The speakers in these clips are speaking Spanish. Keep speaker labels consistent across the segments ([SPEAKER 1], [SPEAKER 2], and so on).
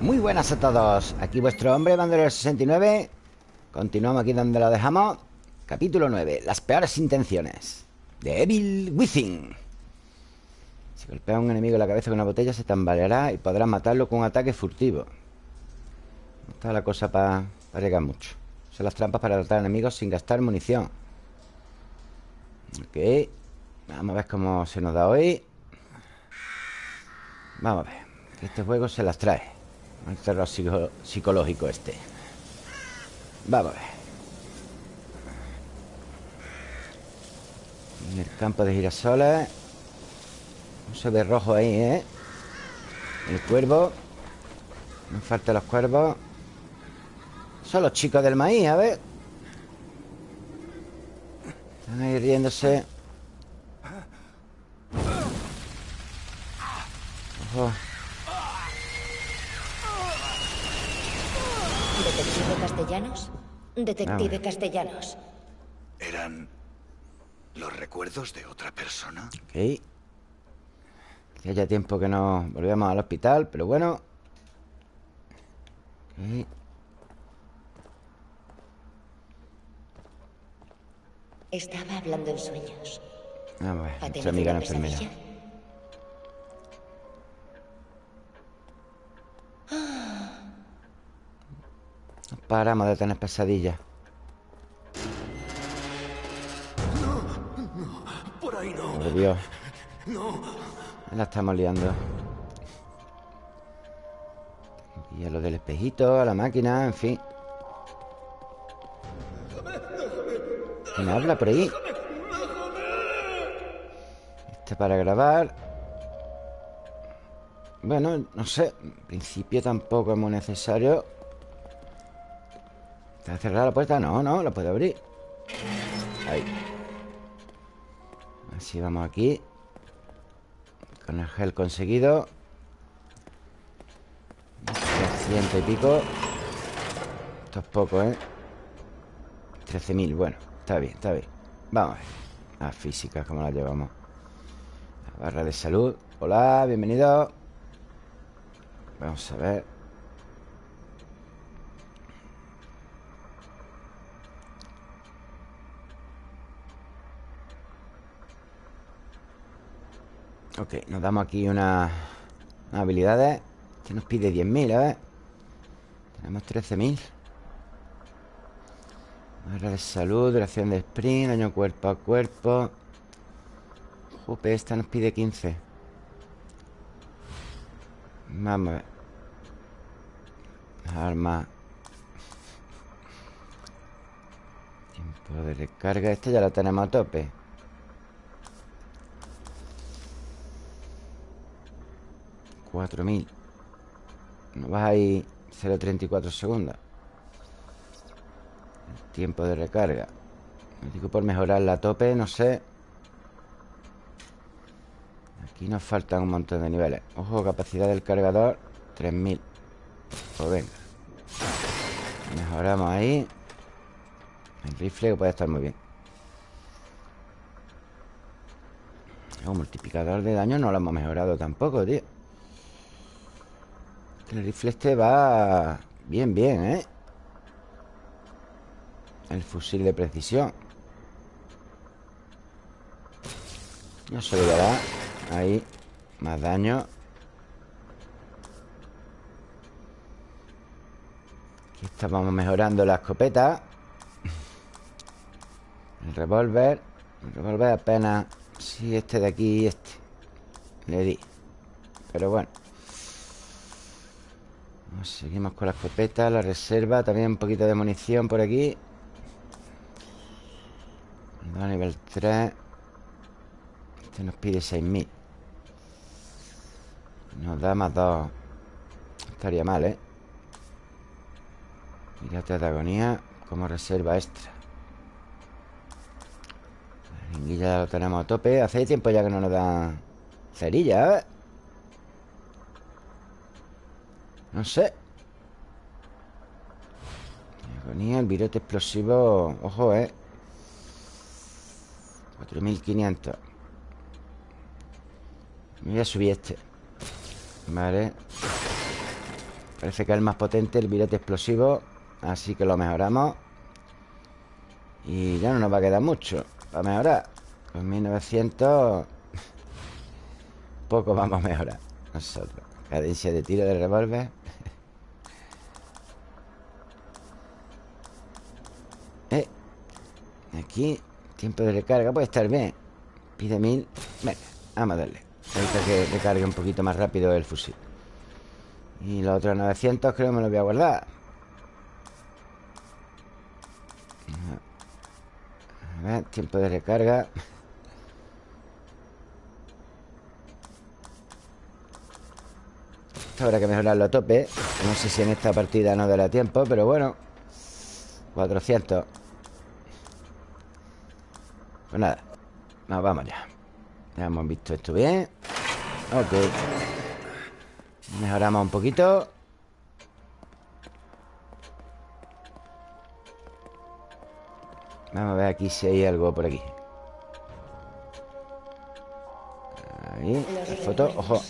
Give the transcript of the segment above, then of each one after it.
[SPEAKER 1] Muy buenas a todos. Aquí vuestro hombre, bandolero 69 Continuamos aquí donde lo dejamos. Capítulo 9 Las peores intenciones De Evil Within. Si golpea a un enemigo en la cabeza con una botella Se tambaleará y podrá matarlo con un ataque furtivo. No está la cosa para llegar mucho. Son las trampas para tratar enemigos sin gastar munición. Ok. Vamos a ver cómo se nos da hoy. Vamos a ver. Este juego se las trae El terror psicológico este. Vamos a ver. En el campo de girasoles Un se ve rojo ahí, ¿eh? El cuervo. No faltan los cuervos. Son los chicos del maíz, a ver. Están ahí riéndose.
[SPEAKER 2] ¿Detective Castellanos? Detective ah. Castellanos.
[SPEAKER 3] ¿Eran los recuerdos de otra persona?
[SPEAKER 1] Ok. Hacía ya tiempo que no volvíamos al hospital, pero bueno. Ok.
[SPEAKER 2] Estaba hablando en sueños.
[SPEAKER 1] Ah, bueno, nuestra amiga la enfermera. Paramos de tener pesadillas.
[SPEAKER 3] No, no, por ahí no.
[SPEAKER 1] Oh, Dios.
[SPEAKER 3] No.
[SPEAKER 1] La estamos liando. Y a lo del espejito, a la máquina, en fin. ¿Quién habla por ahí? Este para grabar. Bueno, no sé. En principio tampoco es muy necesario ¿Está cerrada la puerta? No, no, la puedo abrir. Ahí. Así vamos aquí. Con el gel conseguido. Ciento y pico. Esto es poco, ¿eh? 13.000, bueno, está bien, está bien. Vamos a ver. Las físicas, ¿cómo las llevamos? La barra de salud. Hola, bienvenido. Vamos a ver Ok, nos damos aquí unas habilidades. Que nos pide 10.000, a ver. Tenemos 13.000 Barra de salud, duración de sprint Daño cuerpo a cuerpo. Jupe, esta nos pide 15 Vamos a ver. Arma. Tiempo de recarga. Este ya lo tenemos a tope 4000 No vas ahí 0.34 segundos tiempo de recarga. Me digo por mejorar la tope, no sé. Aquí nos faltan un montón de niveles. Ojo, capacidad del cargador 3000 Pues venga. Mejoramos ahí. El rifle puede estar muy bien. El multiplicador de daño no lo hemos mejorado tampoco, tío el rifle este va bien, bien, ¿eh? El fusil de precisión. No se le dará. Ahí Más daño. Aquí estábamos mejorando la escopeta. El revólver. El revólver apenas. Sí, este de aquí y este. Le di. Pero bueno Seguimos con la escopeta, la reserva También un poquito de munición por aquí. A nivel 3 Este nos pide 6.000 Nos da más 2 Estaría mal, ¿eh? Mirate de agonía Como reserva extra. La ya lo tenemos a tope. Hace tiempo ya que no nos dan cerilla, ¿eh? No sé. Agonía, el virote explosivo Ojo, eh. 4500 Me voy a subir este. Vale. Parece que es el más potente El virete explosivo Así que lo mejoramos. Y ya no nos va a quedar mucho Para mejorar. Pues 1900 Poco vamos a mejorar Nosotros. Cadencia de tiro de revólver Aquí Tiempo de recarga puede estar bien. Pide mil Venga, vamos a darle. Ahorita que recargue un poquito más rápido el fusil. Y los otros 900 creo que me los voy a guardar. A ver, tiempo de recarga. Esto habrá que mejorarlo a tope. No sé si en esta partida no dará tiempo Pero bueno. 400 Pues nada Nos vamos ya. Ya hemos visto esto bien. Ok. Mejoramos un poquito. Vamos a ver aquí si hay algo por aquí. Ahí, la foto, ojo.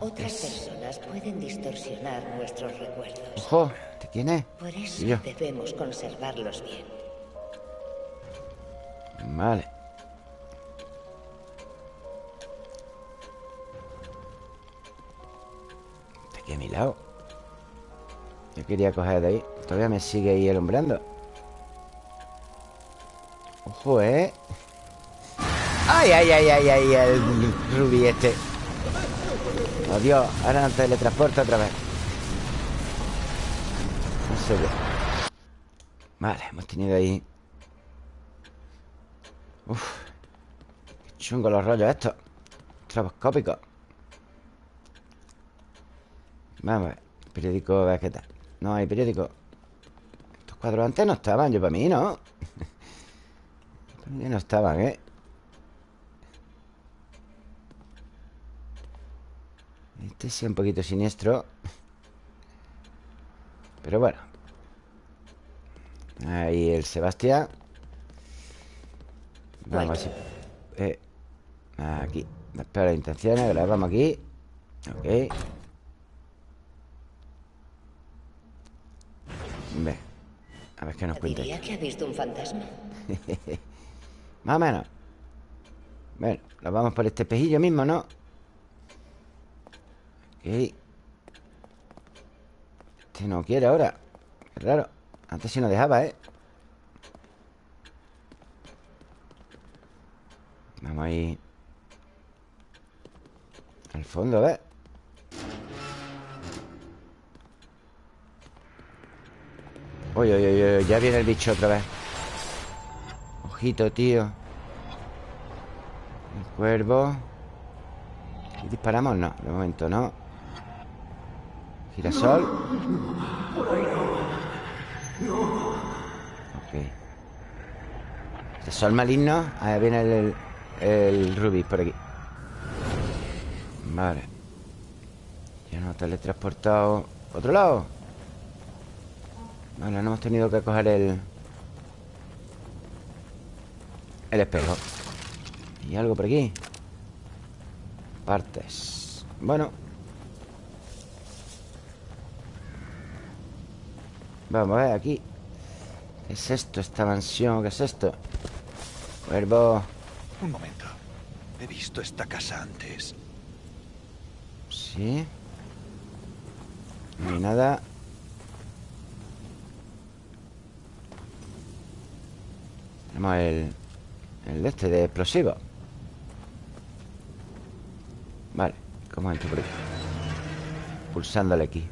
[SPEAKER 2] Otras personas pueden distorsionar nuestros recuerdos.
[SPEAKER 1] Ojo, ¿de quién es?
[SPEAKER 2] Por eso debemos conservarlos bien.
[SPEAKER 1] Vale. Está aquí a mi lado. Yo quería coger de ahí. Todavía me sigue ahí alumbrando. Ojo, ¿eh? ¡Ay, ay, ay, ay, ay! El rubí este. Oh, ahora nos teletransporta otra vez No sé qué Vale, hemos tenido ahí Uf chungo los rollos estos. Traboscópicos Vamos a ver Periódico, a qué tal No hay periódico. Estos cuadros antes no estaban, yo para mí, ¿no? para mí no estaban, ¿eh? Este sí un poquito siniestro. Pero bueno. Ahí el Sebastián Vamos a eh, Aquí. Las intenciones, grabamos aquí. Ok. Ve. A ver qué nos cuenta
[SPEAKER 2] Diría que ha visto un fantasma.
[SPEAKER 1] Más o menos. Bueno, lo vamos por este espejillo mismo, ¿no? Este no quiere ahora. Qué raro. Antes sí nos dejaba, ¿eh? Vamos ahí Al fondo, a ver Uy, uy, uy, uy, ya viene el bicho otra vez Ojito, tío El cuervo ¿Y disparamos? No, de momento no Girasol. Ok. Girasol maligno. Ahí viene el, rubí por aquí. Vale. Ya nos teletransportado. ¿Otro lado? Vale, no hemos tenido que coger el... El espejo. ¿Y algo por aquí? Partes. Bueno. Vamos a ver aquí ¿Qué es esto? Esta mansión ¿Qué es esto? Cuervo
[SPEAKER 3] Un momento He visto esta casa antes
[SPEAKER 1] ¿Sí? No hay nada Tenemos el El este de explosivo Vale ¿Cómo entro por aquí? Pulsándole aquí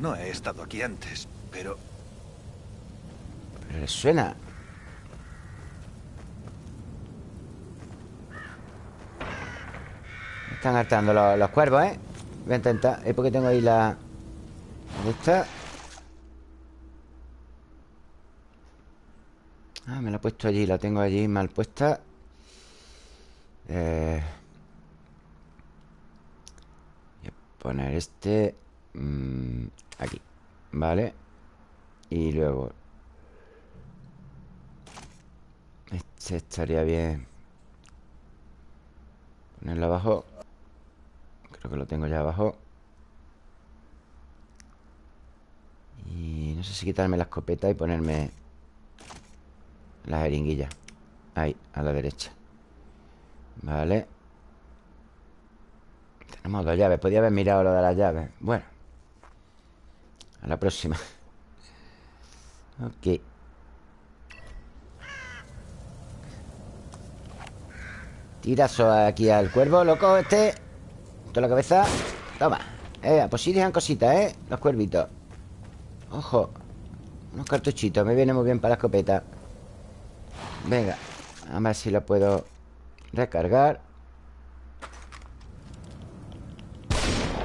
[SPEAKER 3] No he estado aquí antes pero...
[SPEAKER 1] Pero le suena. Están hartando los, cuervos, ¿eh? Voy a intentar. Es porque tengo ahí la... ¿Dónde? Ah, me la he puesto allí. La tengo allí mal puesta. Eh... Voy a poner este... Mm, aquí. Vale. Y luego Este estaría bien Ponerlo abajo Que lo tengo ya abajo. Y no sé si quitarme la escopeta y ponerme La jeringuilla. Ahí, a la derecha. Vale. Tenemos dos llaves. Podría haber mirado lo de las llaves. Bueno. A la próxima. Ok. Tirazo aquí al cuervo, loco, este La cabeza. Toma. Eh, pues sí dejan cositas, ¿eh? Los cuervitos. Ojo. Unos cartuchitos Me viene muy bien para la escopeta. Venga A ver si lo puedo recargar.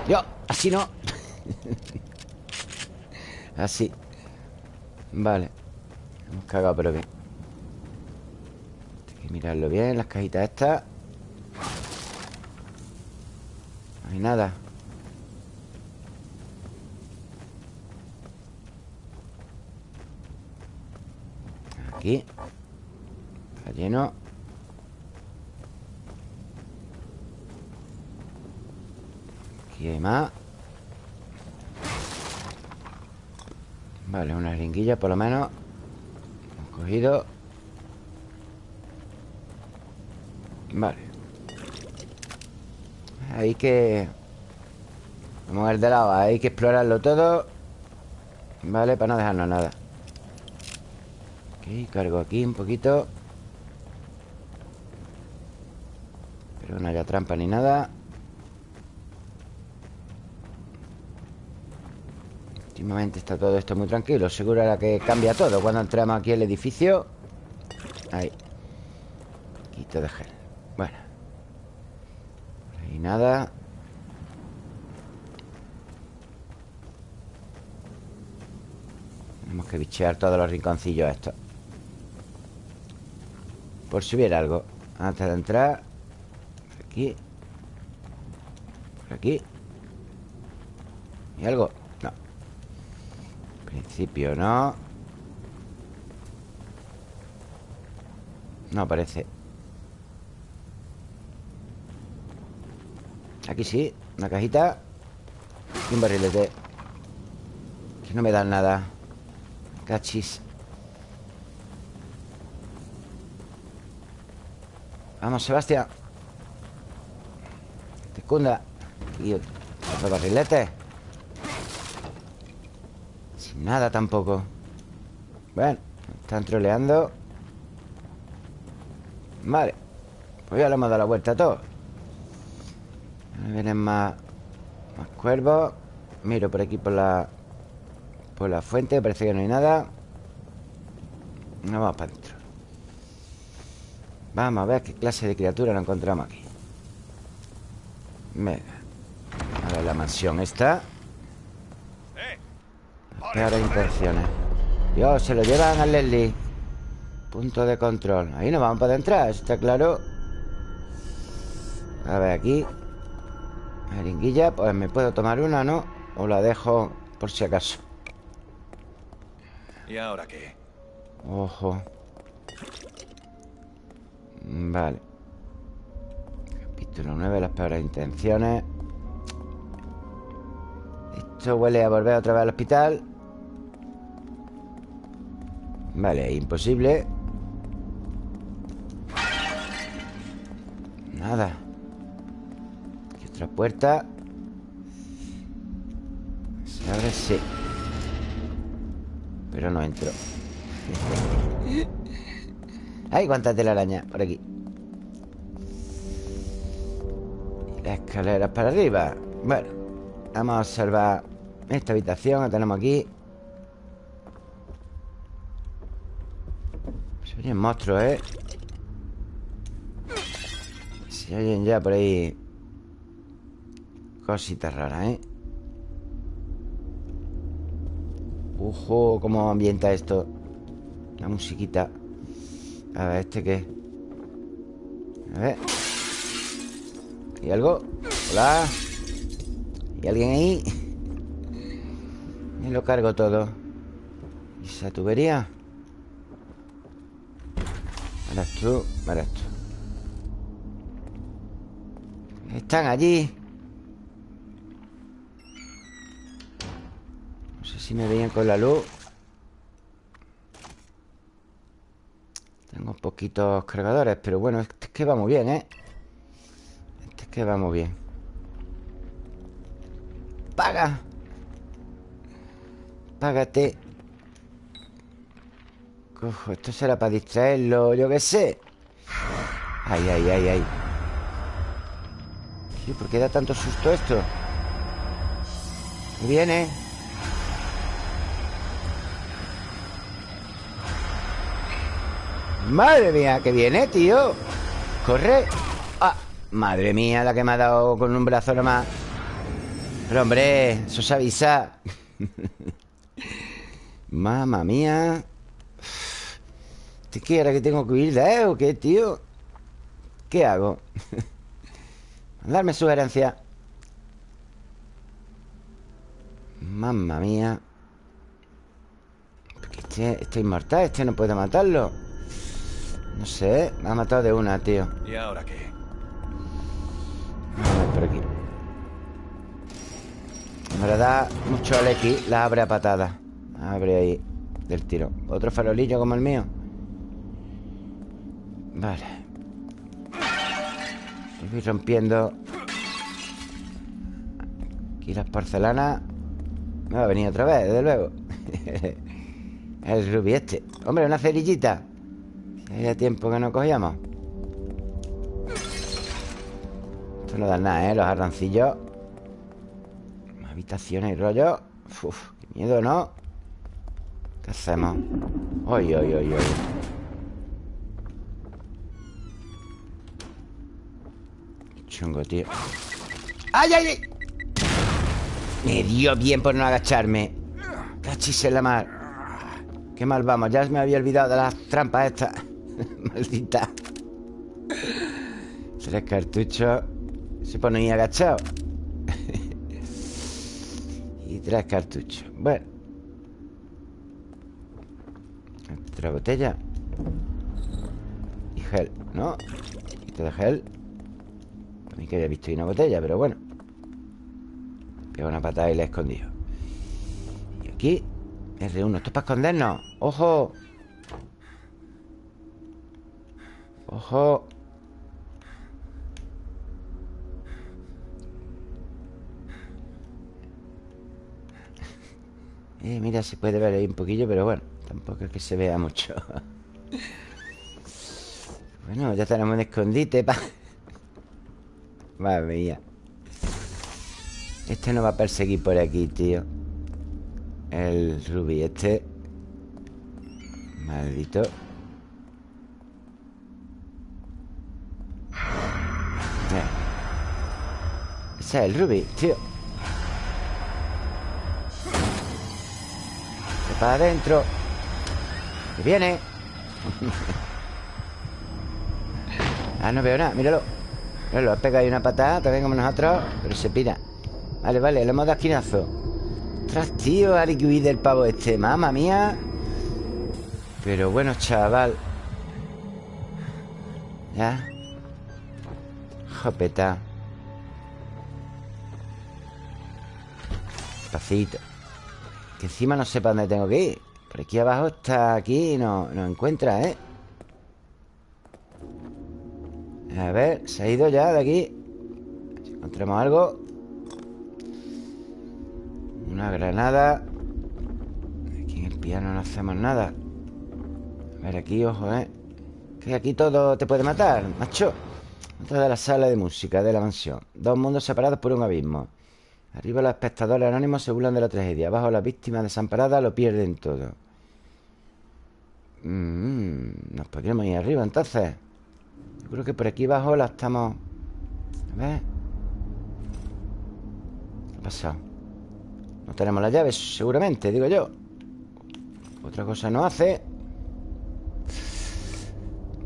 [SPEAKER 1] Yo, así no. Así. Vale. Hemos cagado pero bien. Hay que mirarlo bien Las cajitas estas No hay nada. Aquí. Está lleno. Aquí hay más. Vale, una ringuilla por lo menos. Hemos cogido. Vale Hay que Vamos a ver de lado Hay que explorarlo todo Vale, para no dejarnos nada. Ok, cargo aquí un poquito. Pero no haya trampa ni nada. Últimamente está todo esto muy tranquilo Seguro era que cambia todo Cuando entramos aquí al edificio. Ahí. Quito de gel nada. Tenemos que bichear todos los rinconcillos estos. Por si hubiera algo. Antes de entrar. Por aquí. Por aquí. ¿Y algo? No. En principio no. No aparece Aquí sí Una cajita Y un barrilete Que no me dan nada. Cachis. Vamos, Sebastián. Te cunda Y otro barrilete. Sin nada tampoco. Bueno, están troleando. Vale Pues ya le hemos dado la vuelta a todo Ahora vienen más Más cuervos. Miro por aquí por la Por la fuente, parece que no hay nada. No vamos para adentro Vamos a ver qué clase de criatura nos encontramos aquí. Venga A ver la mansión esta. Las peores intenciones. Dios, se lo llevan a Leslie. Punto de control. Ahí no vamos para entrar, está claro. A ver, aquí Jeringuilla, pues me puedo tomar una, ¿no? O la dejo por si acaso.
[SPEAKER 3] ¿Y ahora qué?
[SPEAKER 1] Ojo. Vale. Capítulo 9, las peores intenciones. Esto huele a volver otra vez al hospital. Vale, imposible puerta. Se abre, sí. Pero no entro. ¡Ay, cuánta telaraña! Por aquí. Y las escaleras para arriba. Bueno Vamos a observar esta habitación La tenemos aquí. Se oyen monstruos, ¿eh? Se oyen ya por ahí Cositas raras, ¿eh? Ojo, cómo ambienta esto La musiquita A ver, ¿este qué? A ver ¿Hay algo? Hola ¿Hay alguien ahí? Me lo cargo todo ¿Y esa tubería? Eres tú, eres tú Están allí si me veían con la luz. Tengo poquitos cargadores Pero bueno, este es que va muy bien, ¿eh? Este es que va muy bien. Paga. Págate. Cojo, esto será para distraerlo Yo qué sé. Ay, ay, ay, ay. ¿Por qué da tanto susto esto? Viene Madre mía, que viene, tío. Corre. Ah, Madre mía, la que me ha dado con un brazo nomás Pero hombre, eso se avisa. Mamma mía. ¿Te quiere que tengo que huir de él o qué, tío? ¿Qué hago? Darme sugerencia Mamma mía. Este, este inmortal Este no puede matarlo No sé, me ha matado de una, tío.
[SPEAKER 3] ¿Y ahora qué?
[SPEAKER 1] A ver, por aquí. Me lo da mucho al X La abre a patada. Abre ahí Del tiro. Otro farolillo como el mío Vale. Voy rompiendo Aquí las porcelanas. Me va a venir otra vez, desde luego. El rubí este. Hombre, una cerillita Hace tiempo que no cogíamos Esto no da nada, ¿eh? Los arrancillos Habitaciones rollo Uf, qué miedo, ¿no? ¿Qué hacemos? Oy, oy, oy, oy chungo, tío ¡Ay, ay, ay! Me dio bien por no agacharme Cachis en la mar Qué mal vamos Ya me había olvidado de las trampas estas Maldita. Tres cartuchos Se pone ahí agachado Y tres cartuchos. Bueno. Otra botella. Y gel, ¿no? Te de gel. Ni que había visto ahí una botella, pero bueno. Pega una patada y la he escondido. Y aquí R1, esto es para escondernos ¡Ojo! ¡Ojo! Eh, mira, se puede ver ahí un poquillo Pero bueno, tampoco es que se vea mucho. Bueno, ya tenemos un escondite para Madre mía. Este no va a perseguir por aquí, tío. El rubí este. Maldito Ese. Es el rubí, tío. Para adentro. Que viene. Ah, no veo nada, míralo. Lo ha pegado ahí una patada También como nosotros Pero se pira. Vale, vale, le hemos dado esquinazo. Ostras, tío, que huir del pavo este Mamma mía. Pero bueno, chaval. Ya Jopeta Despacito. Que encima no sé para dónde tengo que ir. Por aquí abajo está aquí No, no encuentra, ¿eh? A ver, se ha ido ya de aquí. Si encontramos algo. Una granada. Aquí en el piano no hacemos nada. A ver, aquí, ojo, ¿eh? Que aquí todo te puede matar, macho Otra de la sala de música de la mansión. Dos mundos separados por un abismo. Arriba los espectadores anónimos se burlan de la tragedia. Abajo las víctimas desamparadas lo pierden todo. Mm, Nos podríamos ir arriba entonces. Creo que por aquí abajo la estamos... A ver... ¿Qué ha pasado? No tenemos las llaves, seguramente, digo yo. Otra cosa no hace.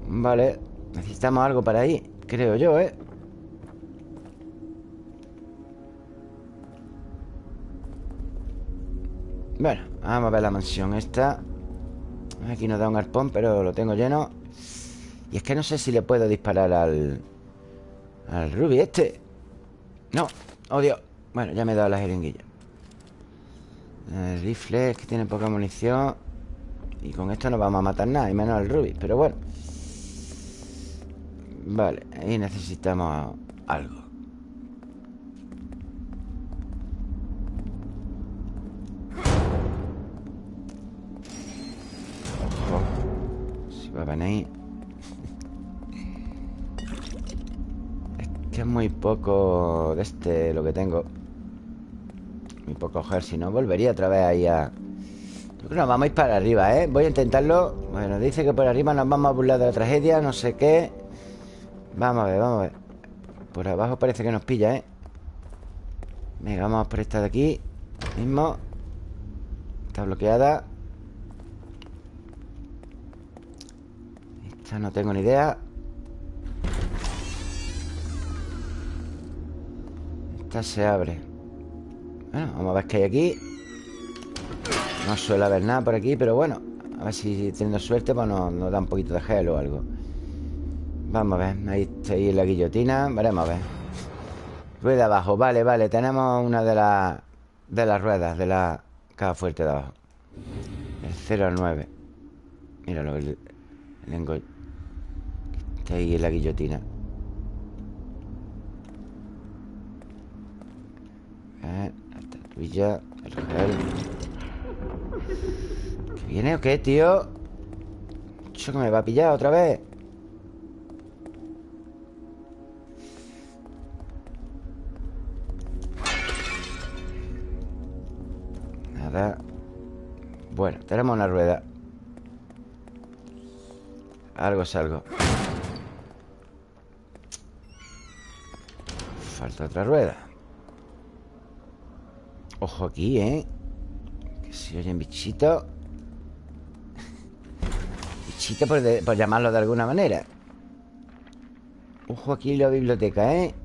[SPEAKER 1] Vale Necesitamos algo para ahí Creo yo, ¿eh? Bueno, vamos a ver la mansión esta. Aquí nos da un arpón, pero lo tengo lleno. Y es que no sé si le puedo disparar al... Al Ruby este. No, odio. Bueno, ya me he dado la jeringuilla. El rifle es que tiene poca munición. Y con esto no vamos a matar nada Y menos el Ruby, pero bueno Vale, ahí necesitamos algo. Si va a venir Es que es muy poco de este lo que tengo. Muy poco Si no, volvería otra vez ahí a... Creo que nos vamos a ir para arriba, ¿eh? Voy a intentarlo. Bueno, dice que por arriba nos vamos a burlar de la tragedia No sé qué Vamos a ver, vamos a ver. Por abajo parece que nos pilla, ¿eh? Venga, vamos por esta de aquí. Mismo. Está bloqueada. Esta no tengo ni idea. Esta se abre. Bueno, vamos a ver qué hay aquí. No suele haber nada por aquí Pero bueno, a ver si teniendo suerte Pues nos, nos da un poquito de gel o algo Vamos a ver, ahí está ahí la guillotina Veremos a ver. Rueda abajo, vale, vale Tenemos una de las de las ruedas De la caja fuerte de abajo. El 0 al 9 Míralo, el, el Está ahí la guillotina. Ver, la estatuilla El gel ¿Que viene o qué, tío? Eso que me va a pillar otra vez Bueno, tenemos una rueda. Algo es algo. Falta otra rueda. Ojo aquí, ¿eh? Que se oyen bichitos Bichitos por, por llamarlo de alguna manera. Ojo aquí la biblioteca, ¿eh?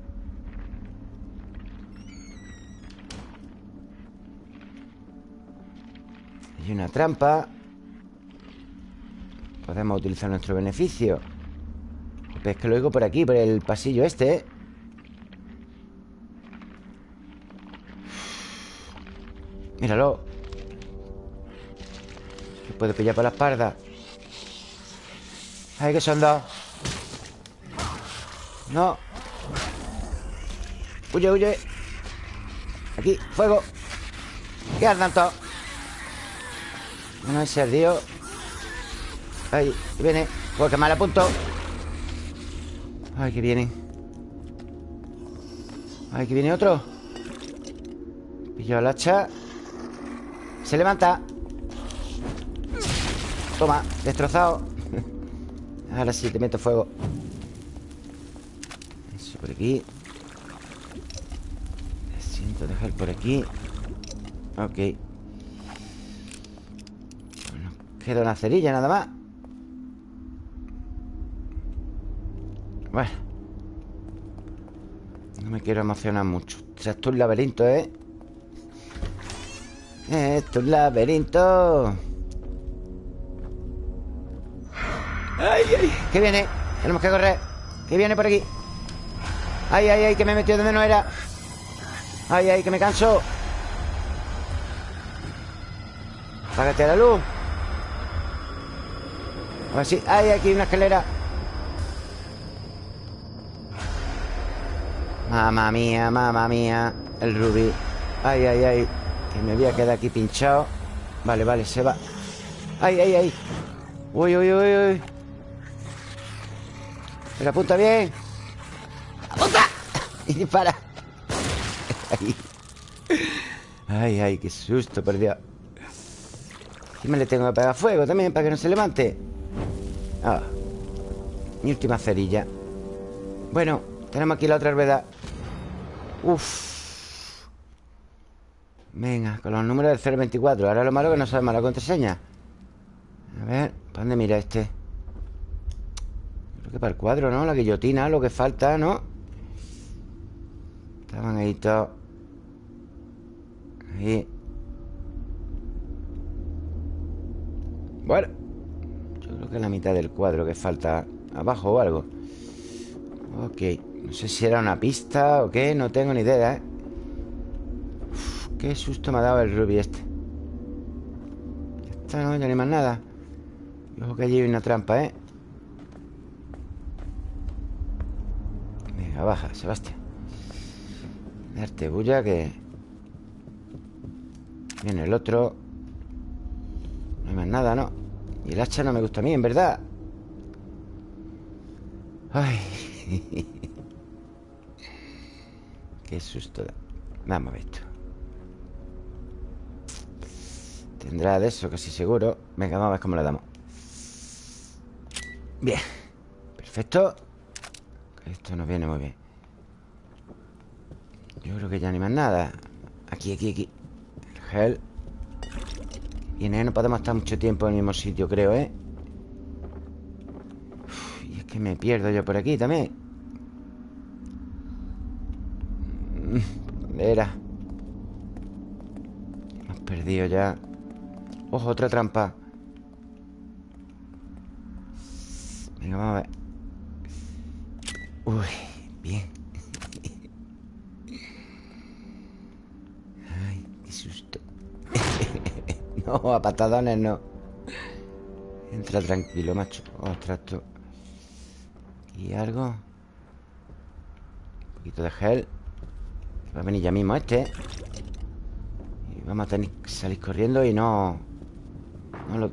[SPEAKER 1] Hay una trampa. Podemos utilizar nuestro beneficio. Es que lo oigo por aquí Por el pasillo este. Míralo. Se puede pillar por la espalda. Ay, que son dos. No. Huye, huye. Aquí, fuego. ¿Qué andan todos? No es ardió Ay, viene Porque mal apunto. Ay, que viene. Ay, que viene otro. Pillo el hacha. Se levanta. Toma, destrozado. Ahora sí, te meto fuego. Eso por aquí. Siento dejar por aquí. Ok Queda una cerilla nada más Bueno No me quiero emocionar mucho Esto es un laberinto, ¿eh? Esto es un laberinto ¡Ay, ay! ¿Qué viene? Tenemos que correr ¿Qué viene por aquí? ¡Ay, ay, ay! Que me he metido donde no era ¡Ay, ay! Que me canso Apágate la luz a ver si... ¡Hay aquí una escalera! Mamma mía, mamma mía El rubí. Ay, ay, ay Que me voy a quedar aquí pinchado. Vale, vale, se va. Ay, ay, ay. Uy, uy, uy, uy. Pero apunta bien ¡Apunta! Y dispara. Ay, ay, ay qué susto, perdió Y me le tengo que pegar fuego también Para que no se levante Ah, mi última cerilla. Bueno, tenemos aquí la otra rueda. Uf. Venga, con los números del 024 Ahora lo malo es que no sabemos la contraseña. A ver, ¿para dónde mira este? Creo que para el cuadro, ¿no? La guillotina, lo que falta, ¿no? Estaban ahí todos. Ahí. Bueno que la mitad del cuadro que falta abajo o algo Ok No sé si era una pista o qué No tengo ni idea, ¿eh? Uf, qué susto me ha dado el Ruby este está, ¿no? Ya ni más nada Ojo que allí hay una trampa, ¿eh? Venga, baja, Sebastián Darte bulla que... Viene el otro No hay más nada, ¿no? Y el hacha no me gusta a mí, en verdad. Ay. Qué susto Vamos a ver esto. Tendrá de eso, casi seguro. Venga, vamos a ver cómo le damos. Bien. Perfecto. Esto nos viene muy bien. Yo creo que ya ni más nada. Aquí, aquí, aquí. El gel Y en él no podemos estar mucho tiempo en el mismo sitio, creo, ¿eh? y es que me pierdo yo por aquí también. ¿Dónde era? Hemos perdido ya. Ojo, otra trampa. Venga, vamos a ver. Uy, bien Ay, qué susto No, a patadones no. Entra tranquilo, macho. Ostras, esto ¿Y algo? Un poquito de gel. Va a venir ya mismo este. Y vamos a tener que salir corriendo y no... No lo...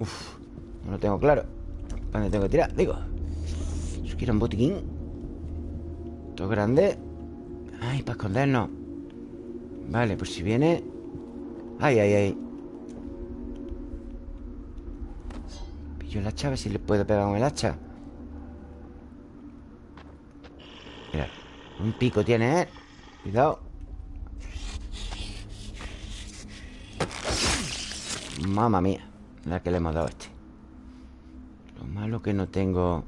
[SPEAKER 1] Uf, no lo tengo claro. ¿Dónde tengo que tirar? Digo Yo quiero un botiquín. Todo grande. Ay, para escondernos. Vale, pues si viene. Ay, ay, ay Pillo el hacha, a ver si le puedo pegar con el hacha. Mira Un pico tiene, ¿eh? Cuidado. Mamma mía La que le hemos dado a este. Lo malo que no tengo.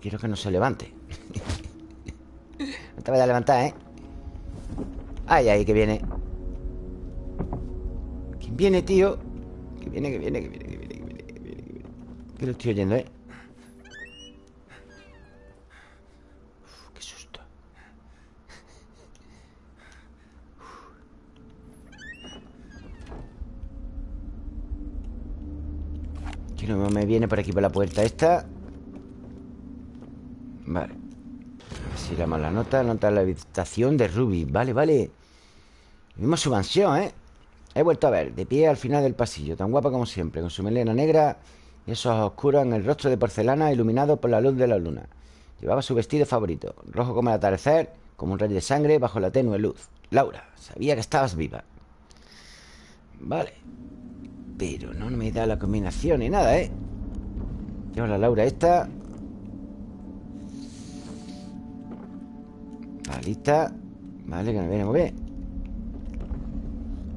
[SPEAKER 1] Quiero que no se levante. No te vayas a levantar, ¿eh? Ay, ay, que viene. ¿Quién viene, tío? Que viene, que viene, que viene, que viene, que viene, que viene, que viene. Que lo estoy oyendo, ¿eh? Uf, qué susto Que no me viene por aquí por la puerta esta Vale A ver si damos la nota Nota de la habitación de Ruby Vale, vale Vimos su mansión, ¿eh? He vuelto a ver De pie al final del pasillo Tan guapa como siempre Con su melena negra Y esos oscuros en el rostro de porcelana Iluminado por la luz de la luna. Llevaba su vestido favorito Rojo como el atardecer Como un rey de sangre Bajo la tenue luz. Laura, sabía que estabas viva. Vale Pero no me da la combinación ni nada, ¿eh? Llevo la Laura esta. La lista. Vale, que me viene muy bien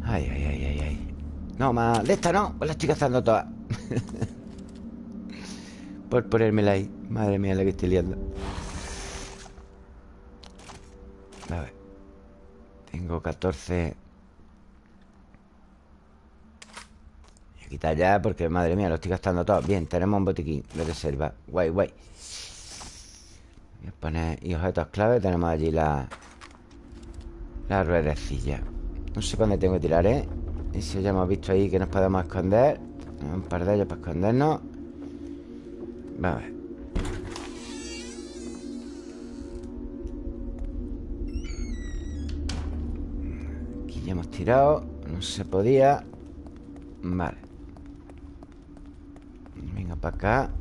[SPEAKER 1] Ay, ay, ay, ay, ay. No, más de esta no Pues la estoy cazando todas Por ponérmela ahí. Madre mía, la que estoy liando. A ver. Tengo 14 Voy a quitar ya porque, madre mía, lo estoy gastando todo. Bien, tenemos un botiquín de reserva. Guay, guay. Voy a poner y objetos clave Tenemos allí la La ruedecilla No sé para dónde tengo que tirar, ¿eh? Y si ya hemos visto ahí que nos podemos esconder Un par de ellos para escondernos. Vamos a ver. Aquí ya hemos tirado No se podía. Vale. Venga para acá.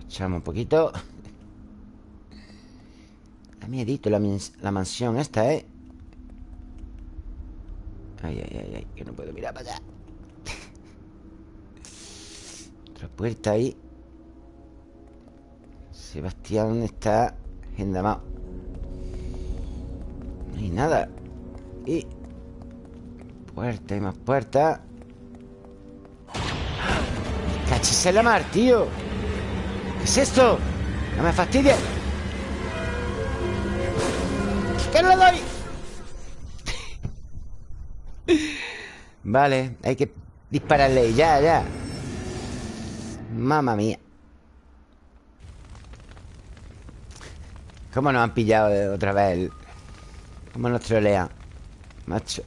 [SPEAKER 1] Echamos un poquito. Da miedito la, la mansión esta, ¿eh? Ay, ay, ay, ay Que no puedo mirar para allá Otra puerta ahí Sebastián está endamado No hay nada Y Puerta y más puerta ¡Cachis en la mar, tío! ¿Qué es esto? ¡No me fastidies! ¡Que no le doy! vale, hay que dispararle Ya, ya. Mamma mía. ¿Cómo nos han pillado otra vez ¿Cómo nos trolea? Macho.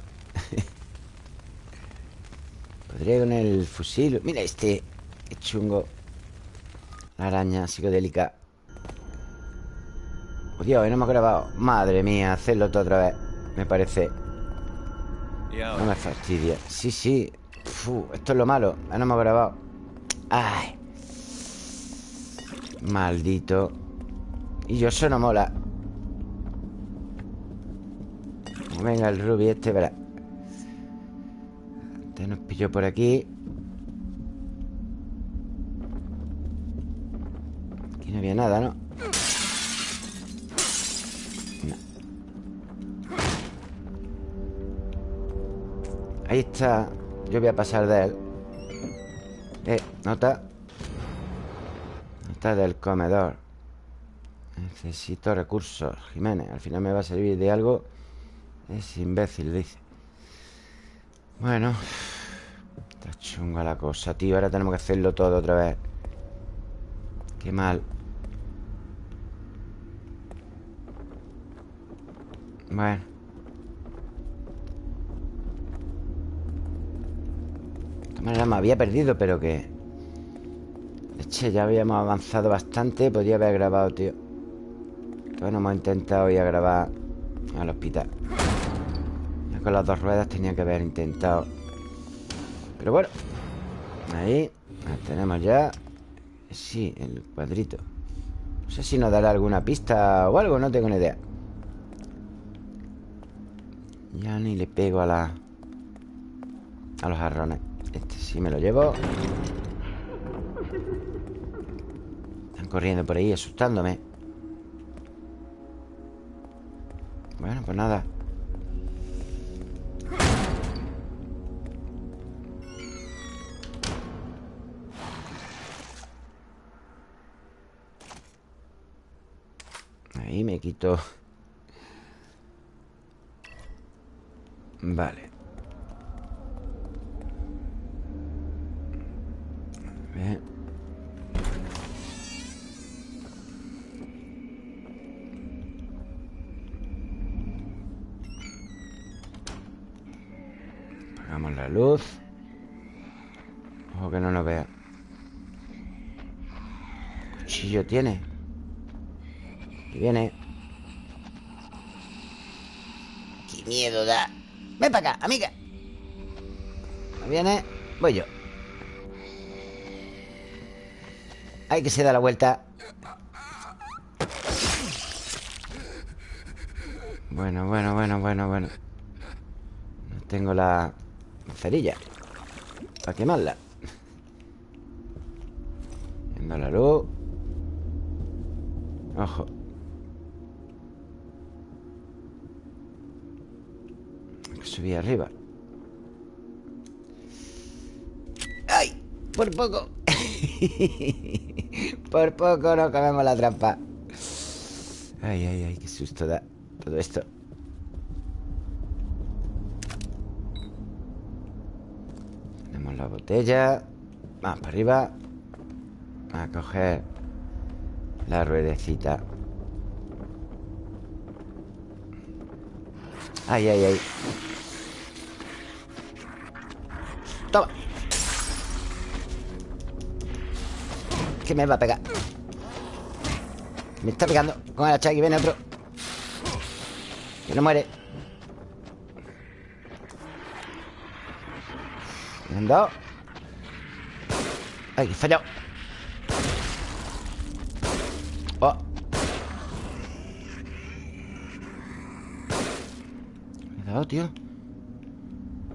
[SPEAKER 1] Podría con el fusil. Mira este Qué chungo. La araña psicodélica. Oh Dios, no ha grabado Madre mía, hacerlo todo otra vez Me parece No me fastidia. Sí, sí. Esto es lo malo. No me ha grabado. Ay. Maldito. Y yo eso no mola. Venga el Ruby este, verá. Este nos pilló por aquí. Aquí no había nada, ¿no? No Ahí está. Yo voy a pasar de él. Eh, nota. Nota del comedor. Necesito recursos Jiménez, al final me va a servir de algo. Es imbécil, dice. Bueno. Está chunga la cosa, tío. Ahora tenemos que hacerlo todo otra vez. Qué mal. Bueno Me había perdido, pero que... Eche, ya habíamos avanzado bastante Podría haber grabado, tío. Bueno, hemos intentado ir a grabar Al hospital. Con las dos ruedas tenía que haber intentado. Pero bueno Ahí tenemos ya. Sí, el cuadrito. No sé si nos dará alguna pista o algo No tengo ni idea. Ya ni le pego a la... A los jarrones Este sí me lo llevo. Están corriendo por ahí asustándome. Bueno, pues nada. Ahí me quito. Vale Bien Apagamos la luz. Ojo que no nos vea. Cuchillo tiene. Y viene. Qué miedo da. Ven para acá, amiga. Viene, voy yo Hay que se da la vuelta. Bueno, bueno, bueno, bueno, bueno. No tengo la cerilla. Para quemarla. Viendo la luz. Ojo. Subí arriba Por poco. Por poco no comemos la trampa. Ay, ay, ay, qué susto da todo esto. Tenemos la botella. Vamos para arriba. A coger La ruedecita. Ay, ay, ay. Toma Que me va a pegar. Me está pegando. Con el hacha aquí viene otro. Que no muere. Han dado. Ay, fallado Oh. Me he dado, tío.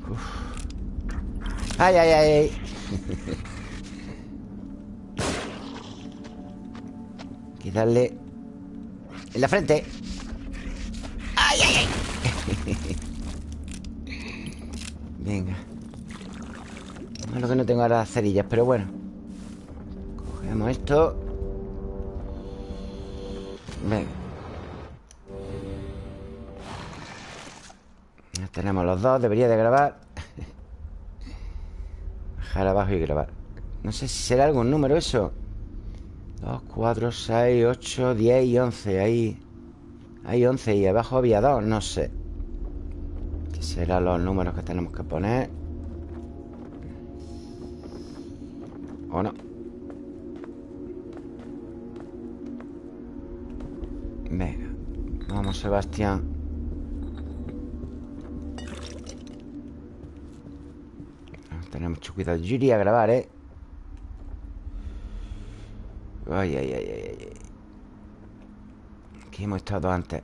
[SPEAKER 1] Uf. Ay, ay, ay, ay. que darle en la frente. Ay, ay, ay. Venga. Lo que no tengo ahora cerillas, pero bueno. Cogemos esto. Venga. Ya tenemos los dos, debería de grabar Bajar abajo y grabar No sé si será algún número eso 2, 4, 6, 8, 10 y 11 Ahí Hay 11 y abajo había 2, no sé Serán los números que tenemos que poner ¿O no? Venga Vamos, Sebastián Tenemos mucho cuidado Yo iría a grabar, ¿eh? Ay, ay, ay, ay, ay. Aquí hemos estado antes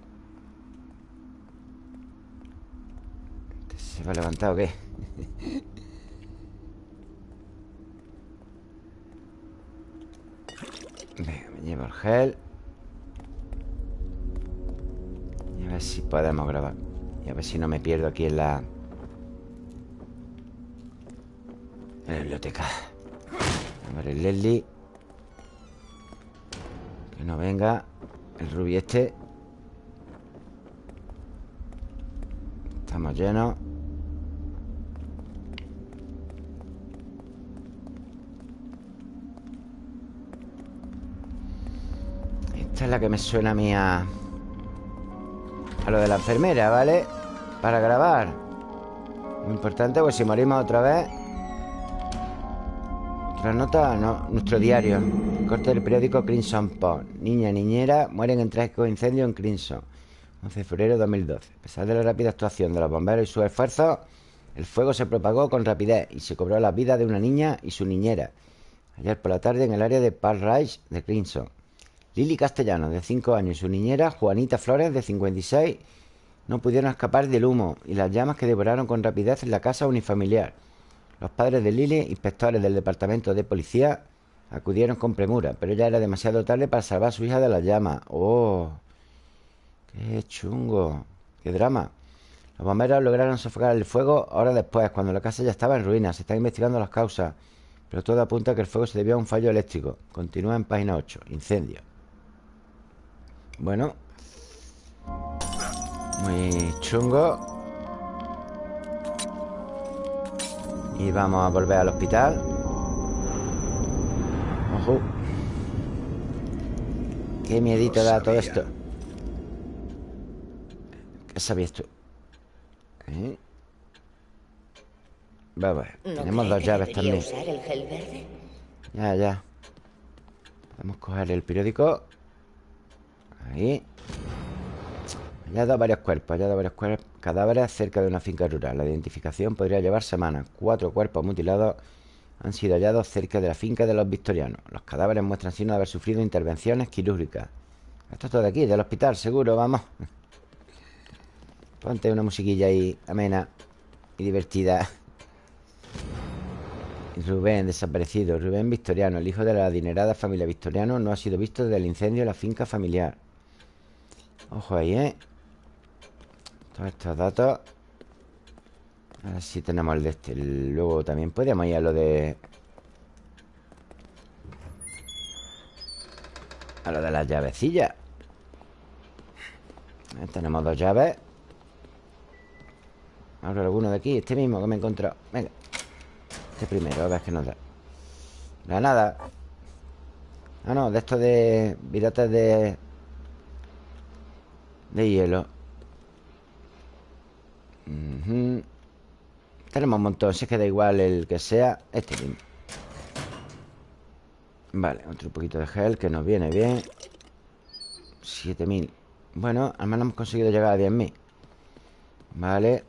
[SPEAKER 1] ¿Se va a levantar o qué? Venga, me llevo el gel. Y a ver si podemos grabar. Y a ver si no me pierdo aquí en la... En la biblioteca. A ver el Leslie Que no venga El Ruby este. Estamos llenos. Esta es la que me suena a mí a... A lo de la enfermera, ¿vale? Para grabar. Importante, pues si morimos otra vez Otra nota, no, nuestro diario. Corte del periódico Crimson Post. Niña niñera mueren en trágico incendio en Crimson. 11 de febrero de 2012 A pesar de la rápida actuación de los bomberos y sus esfuerzos El fuego se propagó con rapidez Y se cobró la vida de una niña y su niñera. Ayer por la tarde en el área de Park Ridge de Crimson. Lili Castellano, de 5 años, y su niñera, Juanita Flores, de 56, no pudieron escapar del humo y las llamas que devoraron con rapidez la casa unifamiliar. Los padres de Lili, inspectores del departamento de policía, acudieron con premura, pero ya era demasiado tarde para salvar a su hija de las llamas. ¡Oh! ¡Qué chungo! ¡Qué drama! Los bomberos lograron sofocar el fuego horas después, cuando la casa ya estaba en ruinas. Se están investigando las causas, pero todo apunta a que el fuego se debió a un fallo eléctrico. Continúa en página 8. Incendio. Bueno Muy chungo Y vamos a volver al hospital. Ojo. Qué miedito da todo esto. ¿Qué sabías tú? ¿Eh? Vamos, tenemos dos llaves también.
[SPEAKER 2] usar el gel verde?
[SPEAKER 1] Ya, ya. Podemos coger el periódico. Ahí dado varios cuerpos dado varios Cadáveres cerca de una finca rural. La identificación podría llevar semanas. Cuatro cuerpos mutilados han sido hallados cerca de la finca de los victorianos. Los cadáveres muestran signos de haber sufrido intervenciones quirúrgicas. Esto es todo de aquí, del hospital, seguro, vamos. Ponte una musiquilla ahí amena y divertida. Rubén, desaparecido. Rubén Victoriano, el hijo de la adinerada familia Victoriano No ha sido visto desde el incendio de la finca familiar. Ojo ahí, ¿eh? Todos estos datos A ver si tenemos el de este. Luego también. Podemos ir a lo de... A lo de las llavecillas. Tenemos dos llaves. Abro alguno de aquí Este mismo que me he encontrado. Venga. Este primero, a ver qué nos da. Granada Ah, no, de esto de... Virotes de de hielo Tenemos un montón Si es que da igual el que sea Este mismo. Vale, otro poquito de gel Que nos viene bien. 7000 Bueno, al menos hemos conseguido llegar a 10.000 Vale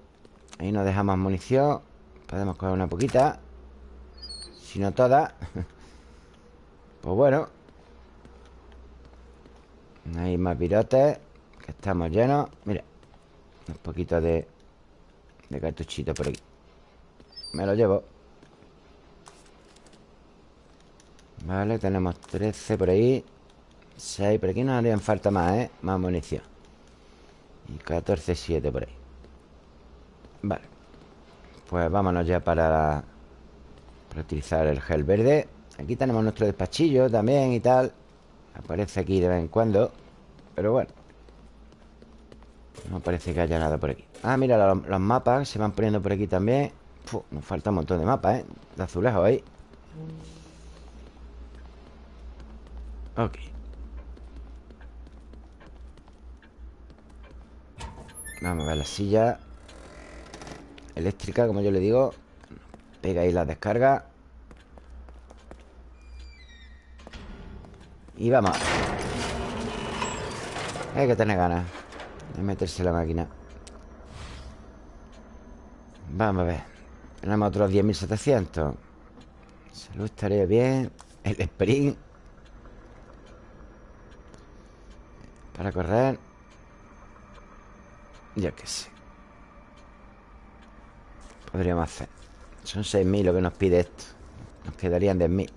[SPEAKER 1] Ahí nos dejamos munición. Podemos coger una poquita. Si no toda Pues bueno. Hay más virotes estamos llenos. Mira Un poquito de De cartuchito por aquí Me lo llevo. Vale, tenemos 13 por ahí. 6 por aquí nos harían falta más, ¿eh? Más munición. Y 14, 7 por ahí. Vale. Pues vámonos ya para Para utilizar el gel verde. Aquí tenemos nuestro despachillo también y tal. Aparece aquí de vez en cuando. Pero bueno. No parece que haya nada por aquí Ah, mira, los, mapas se van poniendo por aquí también. Nos falta un montón de mapas, ¿eh? De azulejos ahí. Ok. Vamos a ver la silla eléctrica, como yo le digo. Pega ahí la descarga. Y vamos. Hay que tener ganas De meterse la máquina Vamos a ver. Tenemos otros 10.700 Salud estaría bien. El sprint. Para correr. Ya que sé. Podríamos hacer. Son 6.000 lo que nos pide esto. Nos quedarían 10.000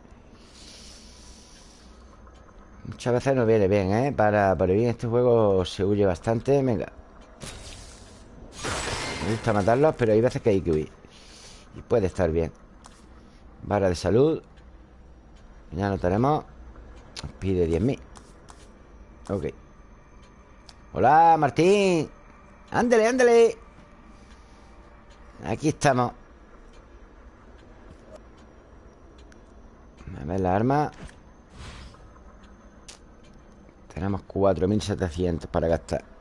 [SPEAKER 1] Muchas veces nos viene bien, ¿eh? Para, para bien este juego se huye bastante. Venga Me gusta matarlos, pero hay veces que hay que huir. Y puede estar bien. Vara de salud. Ya no tenemos. Nos pide 10.000 Ok. Hola, Martín. Ándele, ándele. Aquí estamos. A ver la arma. Tenemos 4.700 para gastar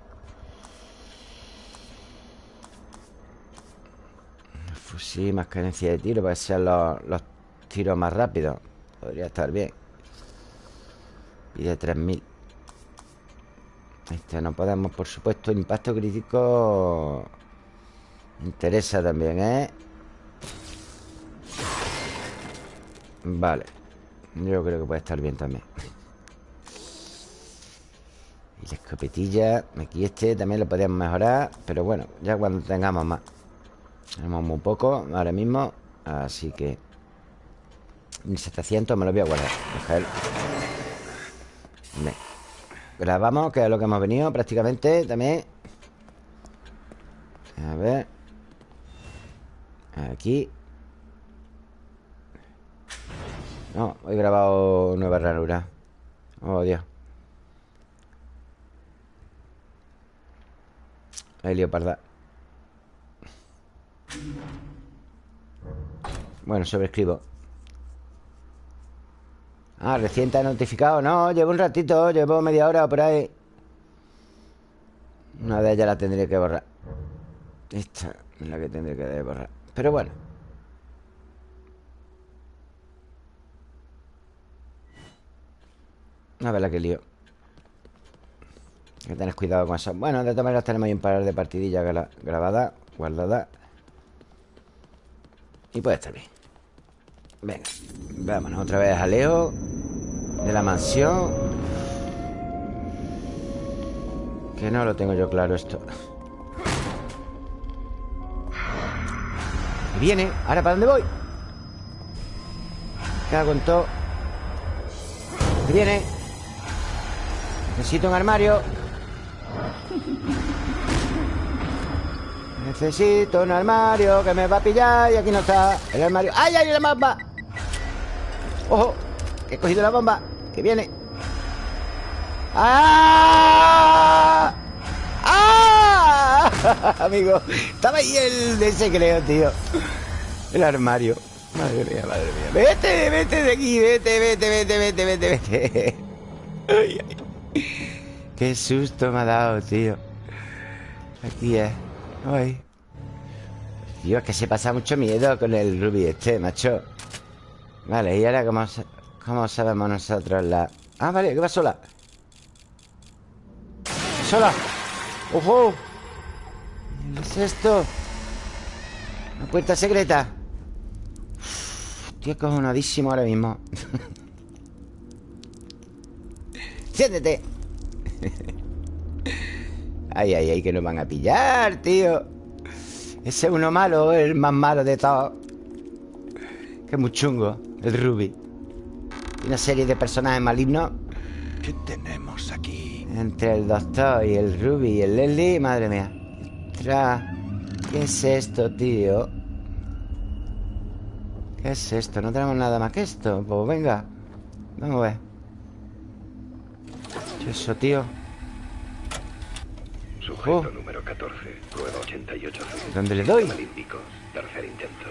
[SPEAKER 1] Fusil, más carencia de tiro Para que sean los, los tiros más rápidos Podría estar bien. Y de 3.000 Este no podemos, por supuesto Impacto crítico Interesa también, ¿eh? Vale. Yo creo que puede estar bien también. Y la escopetilla Aquí este también lo podríamos mejorar Pero bueno, ya cuando tengamos más Tenemos muy poco ahora mismo Así que 1700 me lo voy a guardar Dejar Grabamos, que es lo que hemos venido prácticamente también. A ver. Aquí. No, he grabado nueva ranura. Oh, Dios. Hay leoparda Bueno, sobrescribo Ah, recién te ha notificado. No, llevo un ratito, llevo media hora por ahí. Una de ellas la tendré que borrar. Esta es la que tendré que borrar. Pero bueno. A ver la que lío. Hay que tener cuidado con eso. Bueno, de todas maneras tenemos ahí un par de partidillas grabadas Guardadas Y puede estar bien. Venga, vámonos otra vez a Leo De la mansión. Que no lo tengo yo claro esto. Viene, ¿ahora para dónde voy? Cago en todo Viene. Necesito un armario Necesito un armario que me va a pillar y aquí no está el armario. ¡Ay, ay, la bomba! ¡Ojo! Que he cogido la bomba. Que viene. ¡Ah! ¡Ah! Amigo, estaba ahí el de ese creo, tío. El armario. Madre mía, madre mía. Vete, vete de aquí, vete, vete, vete, vete, vete, vete. Qué susto me ha dado, tío. Aquí es. Ay. Dios, es que se pasa mucho miedo con el Ruby este, macho. Vale, y ahora cómo, cómo sabemos nosotros la... Ah, vale, que va sola. ¡Sola! ¡Ojo! ¿Qué es esto? Una puerta secreta. Estoy acojonadísimo ahora mismo. ¡Siéntete! Ay, ay, ay, que nos van a pillar, tío Ese uno malo, el más malo de todos Que es muy chungo El Ruby Una serie de personajes malignos
[SPEAKER 3] ¿Qué tenemos aquí?
[SPEAKER 1] Entre el doctor y el Ruby y el Leslie Madre mía Tra... ¿Qué es esto, tío? ¿Qué es esto? No tenemos nada más que esto Pues venga Vamos a ver ¿Qué es eso, tío?
[SPEAKER 4] Sujeto
[SPEAKER 1] Oh.
[SPEAKER 4] número 14, prueba 88.
[SPEAKER 1] ¿Dónde le doy?
[SPEAKER 4] Olímpico, tercer intento.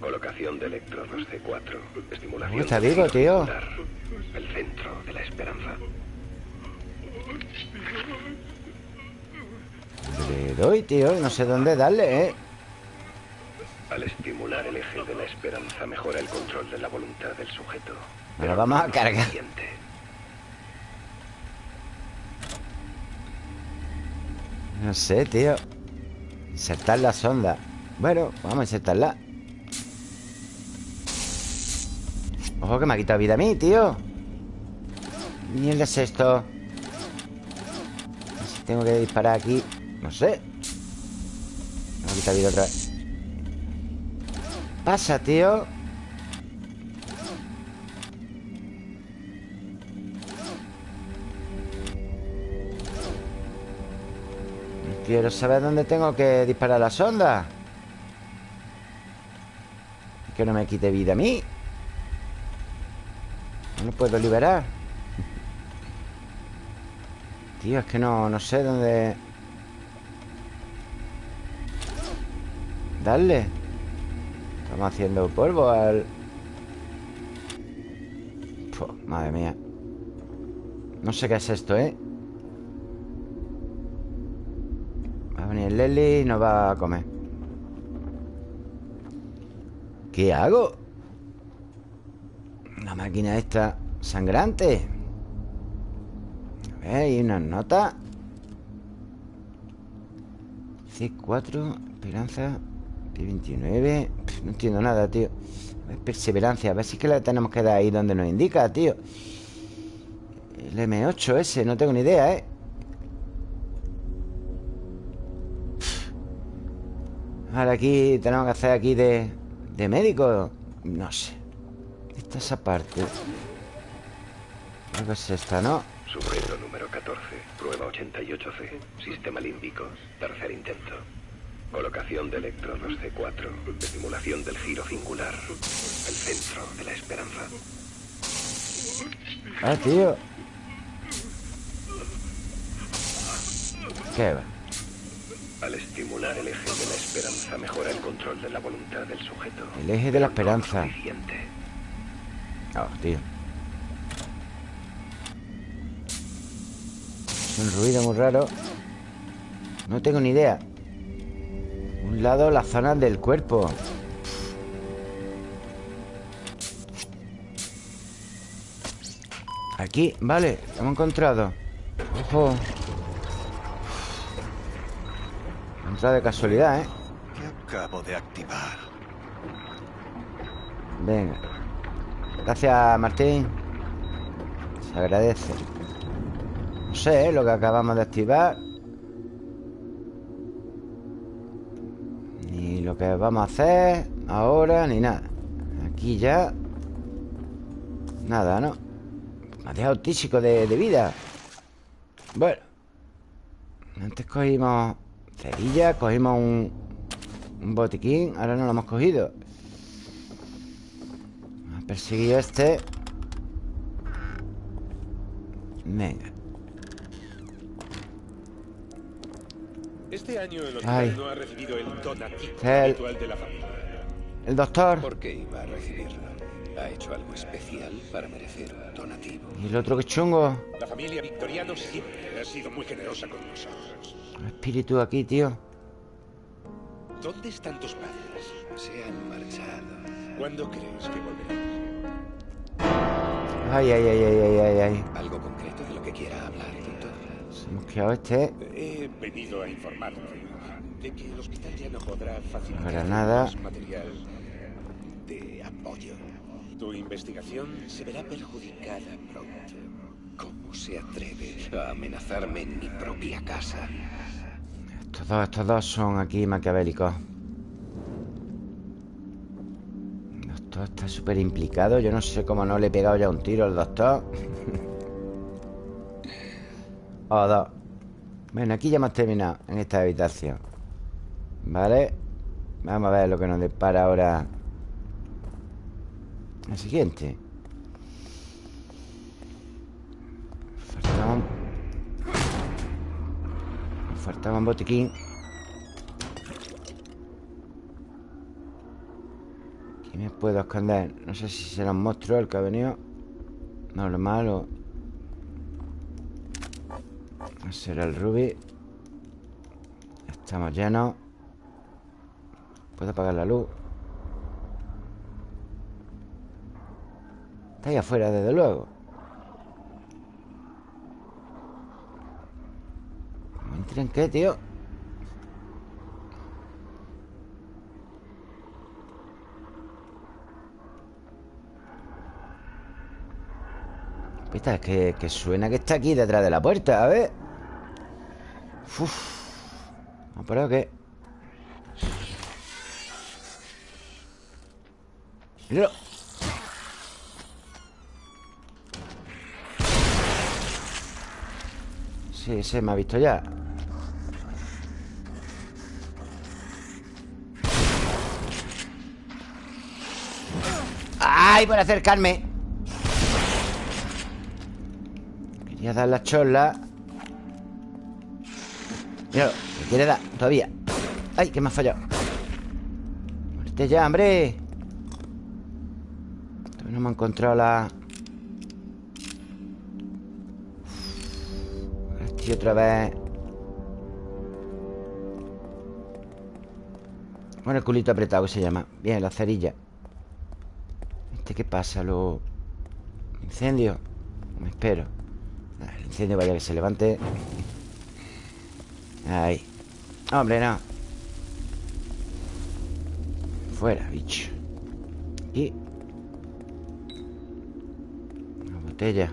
[SPEAKER 4] Colocación de electrodos C4. Estimulación.
[SPEAKER 1] está vivo, tío.
[SPEAKER 4] El centro de la esperanza.
[SPEAKER 1] Le doy, tío No sé dónde darle, ¿eh?
[SPEAKER 4] Al estimular el eje de la esperanza mejora el control de la voluntad del sujeto.
[SPEAKER 1] Lo vamos a cargar. No sé, tío. Insertar la sonda. Bueno, vamos a insertarla. Ojo que me ha quitado vida a mí, tío. Mierda es esto Si tengo que disparar aquí. No sé. Me ha quitado vida otra vez. Pasa, tío Quiero saber dónde tengo que disparar la sonda. Que no me quite vida a mí. No lo puedo liberar. Tío, es que no, no sé dónde... Darle. Estamos haciendo polvo al... Puf, madre mía. No sé qué es esto, ¿eh? Y nos va a comer. ¿Qué hago? La máquina esta sangrante. A ver, hay unas notas C4, esperanza P29 Pff, No entiendo nada, tío. A ver, perseverancia, a ver si es que la tenemos que dar ahí donde nos indica, tío. El M8 ese, no tengo ni idea, ¿eh? Ahora aquí tenemos que hacer aquí de, de médico No sé Esta esa parte que es esta, ¿no?
[SPEAKER 4] Sujeto número 14, prueba 88C, sistema límbico, tercer intento. Colocación de electrodos C4, estimulación del giro singular, el centro de la esperanza.
[SPEAKER 1] Ah, tío ¿Qué va?
[SPEAKER 4] Al estimular el eje de la esperanza mejora el control de la voluntad del sujeto.
[SPEAKER 1] El eje de la esperanza.
[SPEAKER 4] suficiente.
[SPEAKER 1] Oh, tío Es un ruido muy raro No tengo ni idea Un lado, la zona del cuerpo Aquí, vale, hemos encontrado Ojo Entrada de casualidad, ¿eh?
[SPEAKER 3] ¿Qué acabo de activar?
[SPEAKER 1] Venga Gracias, Martín Se agradece No sé, ¿eh? lo que acabamos de activar Ni lo que vamos a hacer Ahora, ni nada Aquí ya Nada, ¿no? Me ha dejado tísico de, de vida Bueno Antes cogimos Cerilla, cogimos un Un botiquín Ahora no lo hemos cogido a perseguir a este Venga
[SPEAKER 5] Este año el
[SPEAKER 1] Ay.
[SPEAKER 5] hotel no ha recibido el donativo
[SPEAKER 1] El-
[SPEAKER 5] habitual de la familia.
[SPEAKER 1] El doctor
[SPEAKER 6] ¿Por qué iba a recibirlo? ¿Ha hecho algo especial para merecer un donativo?
[SPEAKER 1] Y el otro que chungo
[SPEAKER 5] La familia Victoriano siempre ha sido muy generosa con nosotros.
[SPEAKER 1] Espíritu aquí, tío
[SPEAKER 5] ¿Dónde están tus padres?
[SPEAKER 6] Se han marchado.
[SPEAKER 5] ¿Cuándo crees que volverán?
[SPEAKER 1] Ay, ay, ay, ay, ay, ay, ay
[SPEAKER 6] ¿Algo concreto de lo que quiera hablar, doctor?
[SPEAKER 1] Se hemos quedado este
[SPEAKER 5] He venido a informarte de que el hospital ya no podrá facilitar
[SPEAKER 1] Granada.
[SPEAKER 5] más material de apoyo. Tu investigación se verá perjudicada pronto.
[SPEAKER 6] ¿Cómo se atreve a amenazarme en mi propia casa?
[SPEAKER 1] Estos dos, estos dos son aquí maquiavélicos. El doctor está súper implicado. Yo no sé cómo no le he pegado ya un tiro al doctor. O dos Bueno, aquí ya hemos terminado En esta habitación. Vale Vamos a ver lo que nos depara ahora El siguiente. Faltaba un... Nos faltaba un botiquín. Aquí me puedo esconder No sé si será un monstruo el que ha venido. Normal o... No será el Ruby Estamos llenos. Puedo apagar la luz Está ahí afuera, desde luego ¿Me entren qué, tío? Pista, es que, que suena que está aquí detrás de la puerta, a ver Uf. ¿No pero qué? Míralo Sí, se me ha visto ya ¡Ay! Por acercarme Quería dar la chola Míralo, me quiere dar todavía ¡Ay, que me ha fallado! Muerte ya, hombre Todavía no me ha encontrado la... Otra vez. Bueno, el culito apretado que se llama. Bien, la cerilla. ¿Este qué pasa? ¿Lo... ¿Incendio? Me espero. El incendio vaya que se levante. Ahí. Hombre, no. Fuera, bicho. Y Una botella.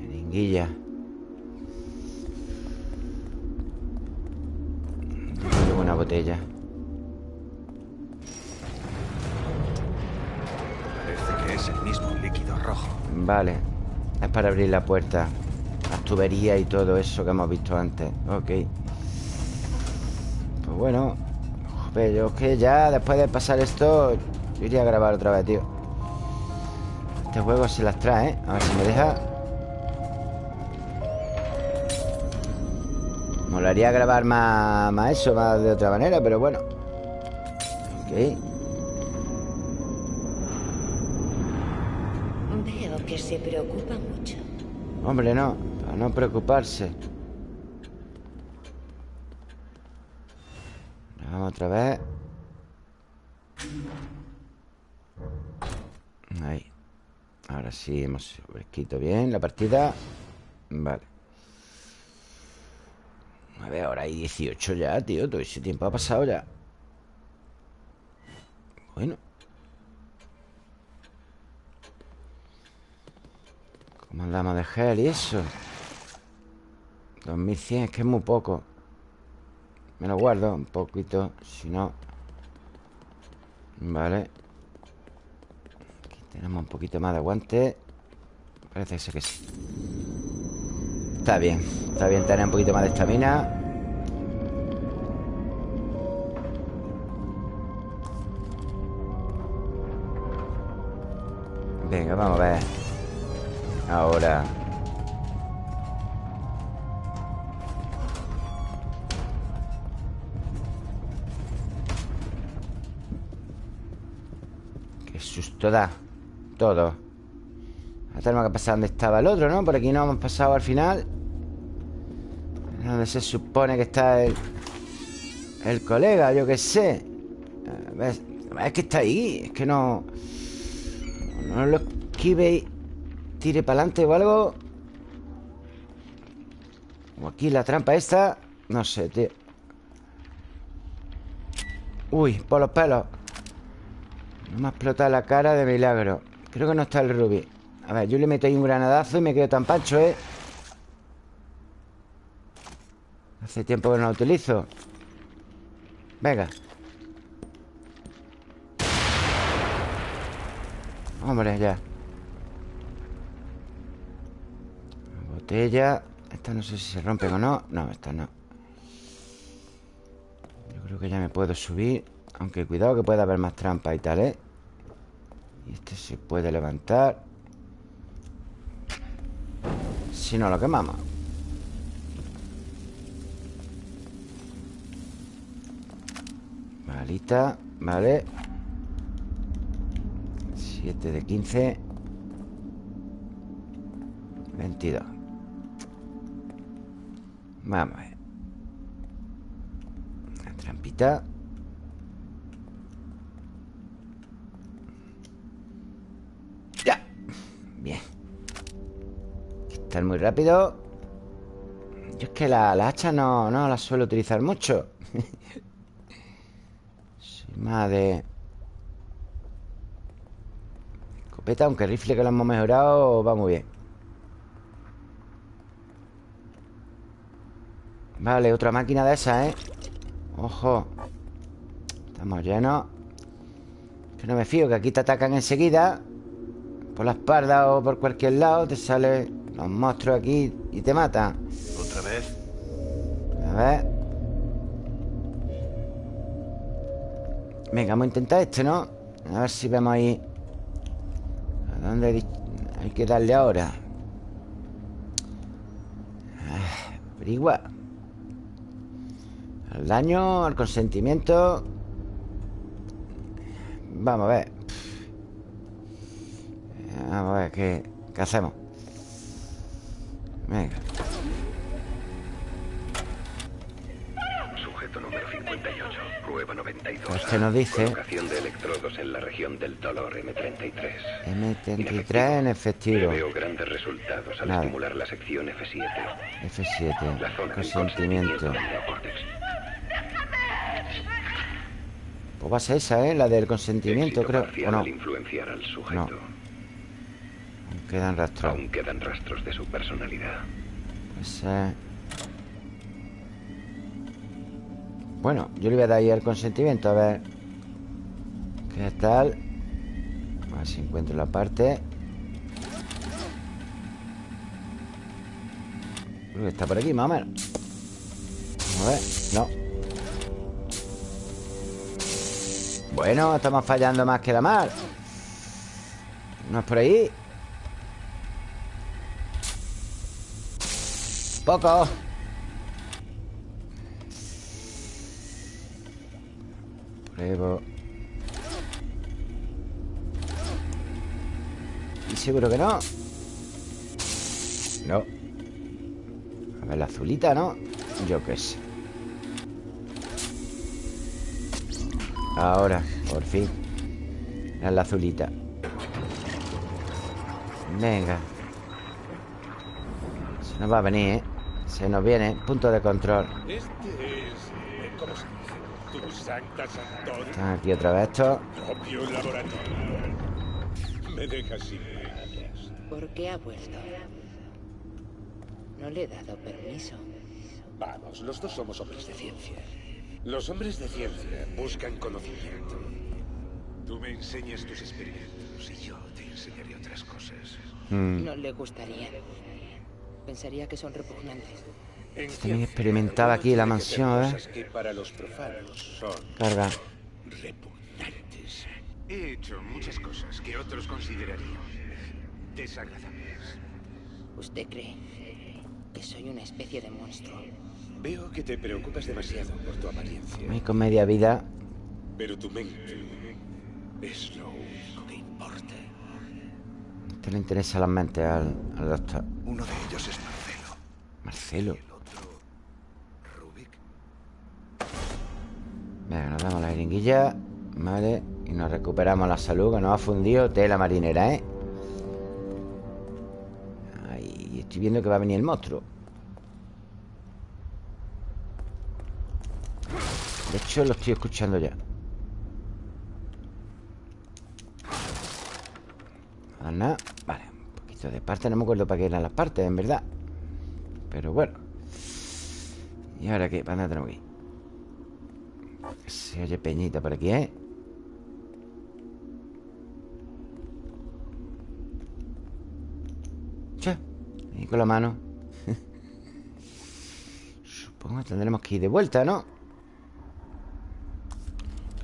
[SPEAKER 1] Jeringuilla botella.
[SPEAKER 5] Parece que es el mismo líquido rojo.
[SPEAKER 1] Vale. Es para abrir la puerta. Las tuberías y todo eso que hemos visto antes. Ok. Pues bueno. Joder, yo es que ya después de pasar esto Yo iría a grabar otra vez, tío. Este juego se las trae, ¿eh? A ver si me deja Molaría grabar más, más eso, más de otra manera Pero bueno Ok
[SPEAKER 2] Veo que se preocupa mucho.
[SPEAKER 1] Hombre, no, para no preocuparse. Vamos otra vez. Ahí. Ahora sí hemos escrito bien la partida. Vale. A ver, ahora hay 18 ya, tío. Todo ese tiempo ha pasado ya. Bueno. ¿Cómo andamos de gel y eso? 2100, es que es muy poco Me lo guardo un poquito Si no Vale Aquí tenemos un poquito más de aguante Parece que sí Está bien Está bien tener un poquito más de estamina. Venga, vamos a ver. Ahora. Qué susto da. Todo tenemos que pasar donde estaba el otro, ¿no? Por aquí no hemos pasado al final. Donde se supone que está el El colega, yo qué sé. Es que está ahí Es que no No lo esquive y tire para adelante o algo. O aquí la trampa esta No sé, tío. Uy, por los pelos. No me ha explotado la cara de milagro. Creo que no está el rubí A ver, yo le meto ahí un granadazo y me quedo tan pancho, ¿eh? Hace tiempo que no lo utilizo. Venga. Hombre, ya. Botella. Esta no sé si se rompen o no. No, esta no. Yo creo que ya me puedo subir. Aunque cuidado que puede haber más trampa y tal, ¿eh? Y este se puede levantar Si no lo quemamos. Malita Vale. 7 de 15 22 Vamos a ver. La trampita muy rápido. Yo es que la, la hacha no, no la suelo utilizar mucho. Soy más de... Escopeta, aunque el rifle que lo hemos mejorado va muy bien. Vale, otra máquina de esas, ¿eh? Ojo. Estamos llenos. Que no me fío, que aquí te atacan enseguida. Por la espalda o por cualquier lado Te salen los monstruos aquí y te matan
[SPEAKER 3] ¿Otra vez?
[SPEAKER 1] A ver. Venga, vamos a intentar este, ¿no? A ver si vemos ahí. ¿A dónde hay que darle ahora? Ah, averigua Al daño, al consentimiento. Vamos a ver. Vamos a ver qué, qué hacemos Venga
[SPEAKER 4] Sujeto número 58, prueba 92.
[SPEAKER 1] Pues nos dice
[SPEAKER 4] de electrodos en la región del dolor M33.
[SPEAKER 1] M33 en efectivo
[SPEAKER 4] Veo grandes resultados al
[SPEAKER 1] Nada.
[SPEAKER 4] estimular la sección F7. La
[SPEAKER 1] F7
[SPEAKER 4] zona del
[SPEAKER 1] Consentimiento. Pues va a ser esa, ¿eh? La del consentimiento, creo ¿O no?
[SPEAKER 4] al influenciar al sujeto.
[SPEAKER 1] Quedan rastros.
[SPEAKER 4] Aún quedan rastros de su personalidad.
[SPEAKER 1] Pues, eh, Bueno, yo le voy a dar ahí el consentimiento A ver ¿Qué tal? A ver si encuentro la parte. Creo que está por aquí, más o menos. A ver, no. Bueno, estamos fallando más que la mar. No es por ahí Poco. Pruebo. Y seguro que no No. A ver, la azulita, ¿no? Yo qué sé. Ahora, por fin. La azulita. Venga. Se nos va a venir, ¿eh? Se nos viene Punto de control
[SPEAKER 5] Este es. eh, ¿Cómo se dice? Tu Sancta Santorum.
[SPEAKER 1] Están aquí otra vez estos.
[SPEAKER 5] Me dejas sin.
[SPEAKER 2] ¿Por qué ha vuelto? No le he dado permiso.
[SPEAKER 5] Vamos, los dos somos hombres de ciencia. Los hombres de ciencia buscan conocimiento. Tú me enseñas tus experimentos y yo te enseñaré otras cosas.
[SPEAKER 1] Mm.
[SPEAKER 2] No le gustaría. Pensaría que son repugnantes.
[SPEAKER 1] También experimentaba aquí la mansión,
[SPEAKER 5] hacer
[SPEAKER 1] ¿eh?
[SPEAKER 5] cosas que para los profanos son
[SPEAKER 1] Carga
[SPEAKER 5] repugnantes. He hecho muchas cosas que otros considerarían desagradables.
[SPEAKER 2] ¿Usted cree que soy una especie de monstruo?
[SPEAKER 5] Veo que te preocupas demasiado por tu apariencia,
[SPEAKER 1] Y con media vida
[SPEAKER 5] pero tu mente es lo.
[SPEAKER 1] Te le interesa las mentes al, al doctor
[SPEAKER 3] Uno de ellos es Marcelo.
[SPEAKER 1] Marcelo
[SPEAKER 3] El otro, Rubik.
[SPEAKER 1] Venga, nos damos la jeringuilla Vale Y nos recuperamos la salud Que nos ha fundido tela marinera, ¿eh? Ahí estoy viendo que va a venir el monstruo De hecho, lo estoy escuchando ya Nada. Vale, un poquito de parte No me acuerdo para qué eran las partes, en verdad Pero bueno ¿Y ahora qué? ¿Para dónde tenemos que ir? Se oye peñita por aquí, ¿eh? Che, ahí con la mano Supongo que tendremos que ir de vuelta, ¿no?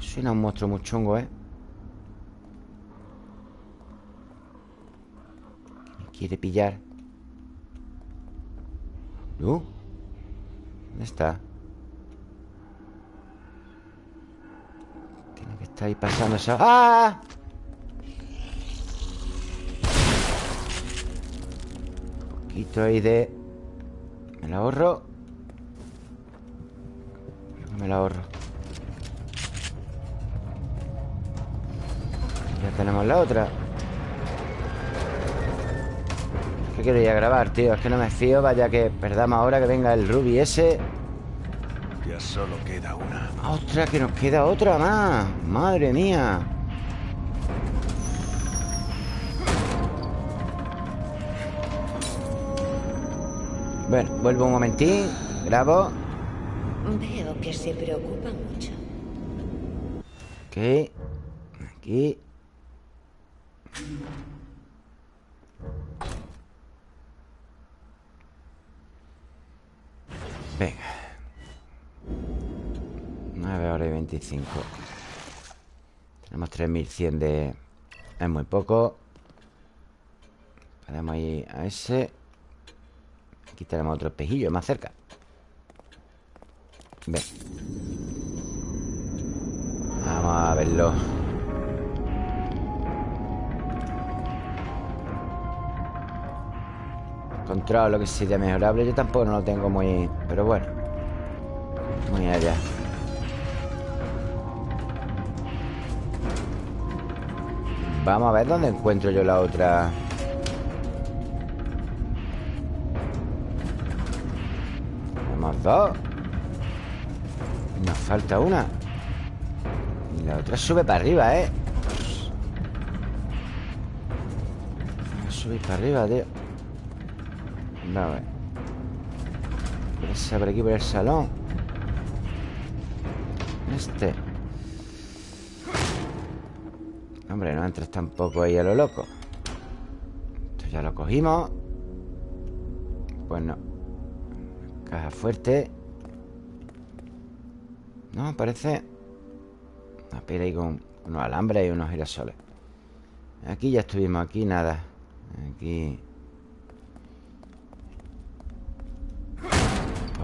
[SPEAKER 1] Suena un monstruo muy chungo, ¿eh? Quiere pillar ¿No? ¿Dónde está? Tiene que estar ahí pasando esa... ¡Ah! Un poquito ahí de... Me la ahorro Me la ahorro Ya tenemos la otra Ir a grabar, tío Es que no me fío, vaya que perdamos ahora que venga el Ruby ese
[SPEAKER 3] Ya solo queda una.
[SPEAKER 1] ¡Ostras, que nos queda otra más! ¡Madre mía! Bueno, vuelvo un momentín Grabo
[SPEAKER 2] Veo que se preocupa mucho.
[SPEAKER 1] Ok Aquí Venga. 9 horas y 25 Tenemos 3100 de... Es muy poco. Podemos ir a ese. Aquí tenemos otro espejillo más cerca. Ven. Vamos a verlo Encontrado lo que sería mejorable Yo tampoco no lo tengo muy... Pero bueno Muy allá. Vamos a ver dónde encuentro yo la otra. Tenemos dos. Nos falta una. Y la otra sube para arriba, ¿eh? Sube para arriba, tío Vamos a ver Esa por aquí, por el salón. Este. Hombre, no entres tampoco ahí a lo loco. Esto ya lo cogimos. Pues no. Caja fuerte. No, parece Una pila ahí con unos alambres y unos girasoles. Aquí ya estuvimos, aquí nada. Aquí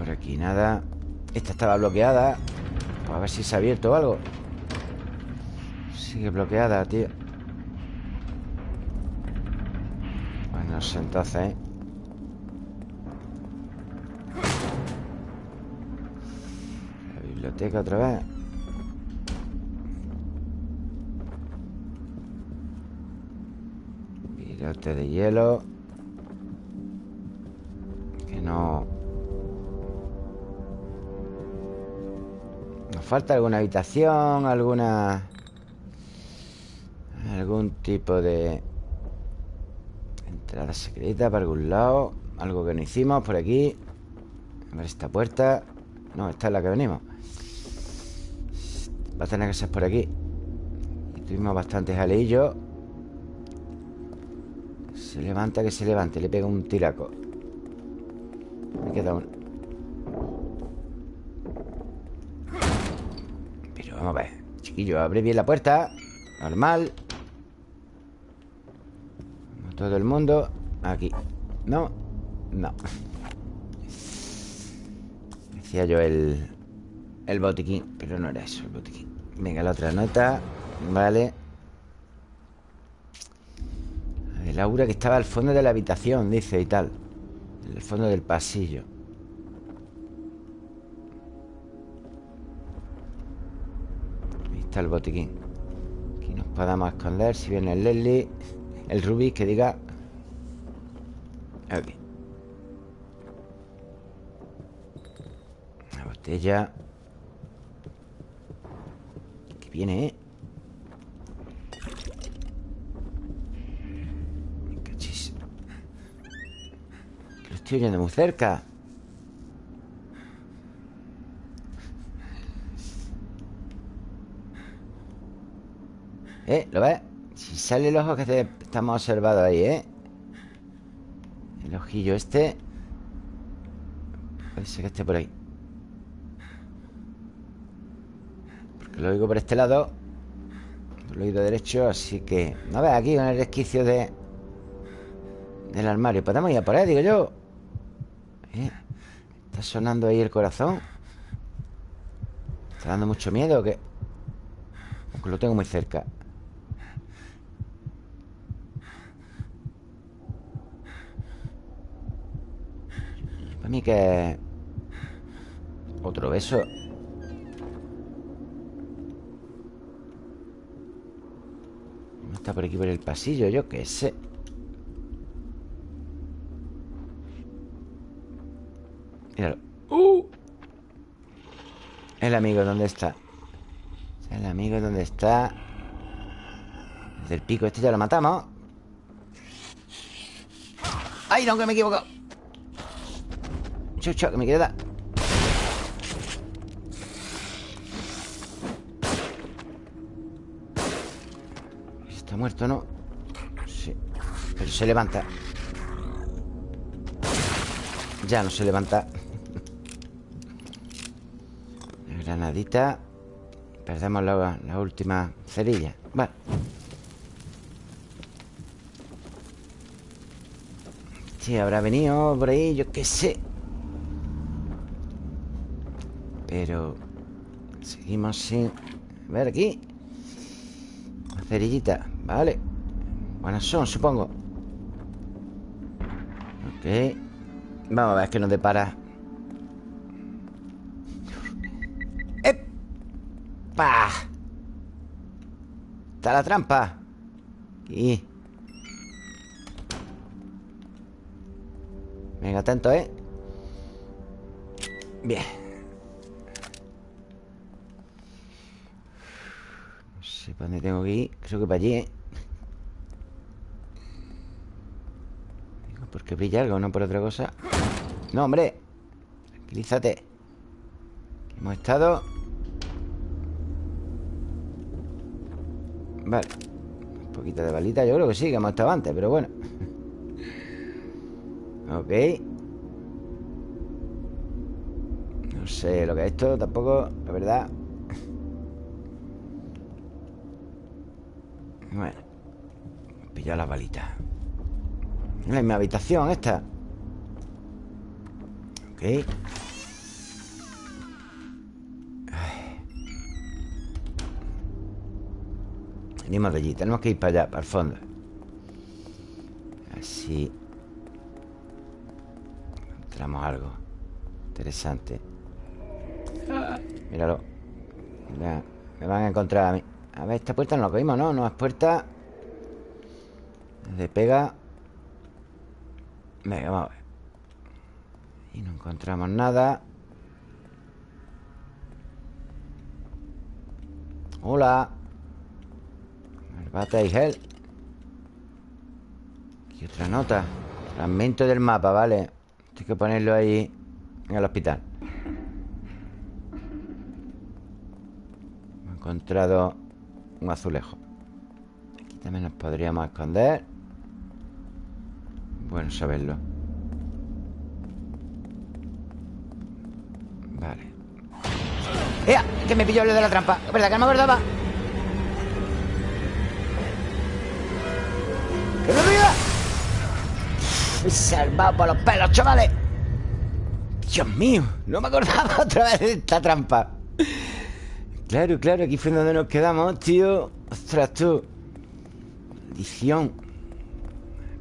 [SPEAKER 1] Aquí nada. Esta estaba bloqueada. Pues A ver si se ha abierto algo. Sigue bloqueada, tío. Bueno, no sé entonces, ¿eh? La biblioteca otra vez. Virote de hielo. Que no... Falta alguna habitación Alguna... Algún tipo de... Entrada secreta para algún lado Algo que no hicimos por aquí. A ver esta puerta. No, esta es la que venimos. Va a tener que ser por aquí. Tuvimos bastantes aleillos. Se levanta, que se levante. Le pega un tiraco. Me queda un... Pero vamos a ver Chiquillo, abre bien la puerta. Normal. Todo el mundo. Aquí. No, no. Decía yo el El botiquín Pero no era eso, el botiquín. Venga, la otra nota. Vale. El aura que estaba al fondo de la habitación Dice y tal. En el fondo del pasillo el botiquín Aquí nos podamos esconder Si viene el Leslie El Rubik que diga Aquí Una botella Que viene, ¿eh? Cachis. Que lo estoy oyendo muy cerca ¿Eh? ¿Lo ves? Si sale el ojo que te- estamos observando ahí, ¿eh? El ojillo este Puede que esté por ahí Porque lo oigo por este lado Por el oído derecho Así que... No ves aquí en el resquicio de... Del armario Podemos ir a por ahí, digo yo ¿Eh? Está sonando ahí el corazón Está dando mucho miedo ¿o qué? Aunque lo tengo muy cerca Para mí que... Otro beso No está por aquí por el pasillo, yo qué sé Míralo. ¡Uh! El amigo, ¿dónde está? El amigo, ¿dónde está? Desde el pico este ya lo matamos ¡Ay, no, que me he equivocado! Chucho, que me queda. Está muerto, ¿no? Sí. Pero se levanta. Ya no se levanta. Granadita. Perdemos la, la última cerilla. Bueno Sí, habrá venido por ahí, yo qué sé Pero Seguimos sin... A ver aquí. Cerillita, vale. Buenas son, supongo. Ok. Vamos a ver qué nos depara ¡Epa! Está la trampa. Aquí. Venga, atento, ¿eh? Bien dónde tengo que ir Creo que para allí, ¿eh? Porque brilla algo, no por otra cosa No, hombre. Tranquilízate. Aquí hemos estado. Vale. Un poquito de balita Yo creo que sí, que hemos estado antes Pero bueno. Ok. No sé lo que es esto Tampoco, la verdad Pillar las balitas en mi habitación esta. Ok. Venimos de allí Tenemos que ir para allá, para el fondo. Así. Encontramos algo Interesante. Míralo. Me van a encontrar a mí. A ver, esta puerta no la cogimos, ¿no? No es puerta De pega Venga, vamos a ver Y no encontramos nada. Hola. Bata y gel. Y otra nota. Fragmento del mapa, vale Tengo que ponerlo ahí En el hospital. He encontrado Un azulejo. Aquí también nos podríamos esconder bueno saberlo Vale. ¡Ea! Que me pilló lo de la trampa. ¿Verdad que no me acordaba? ¡Que me olvida! Me salvado por los pelos, chavales Dios mío No me acordaba otra vez de esta trampa. Claro, claro Aquí fue donde nos quedamos, tío. Ostras, tú. Maldición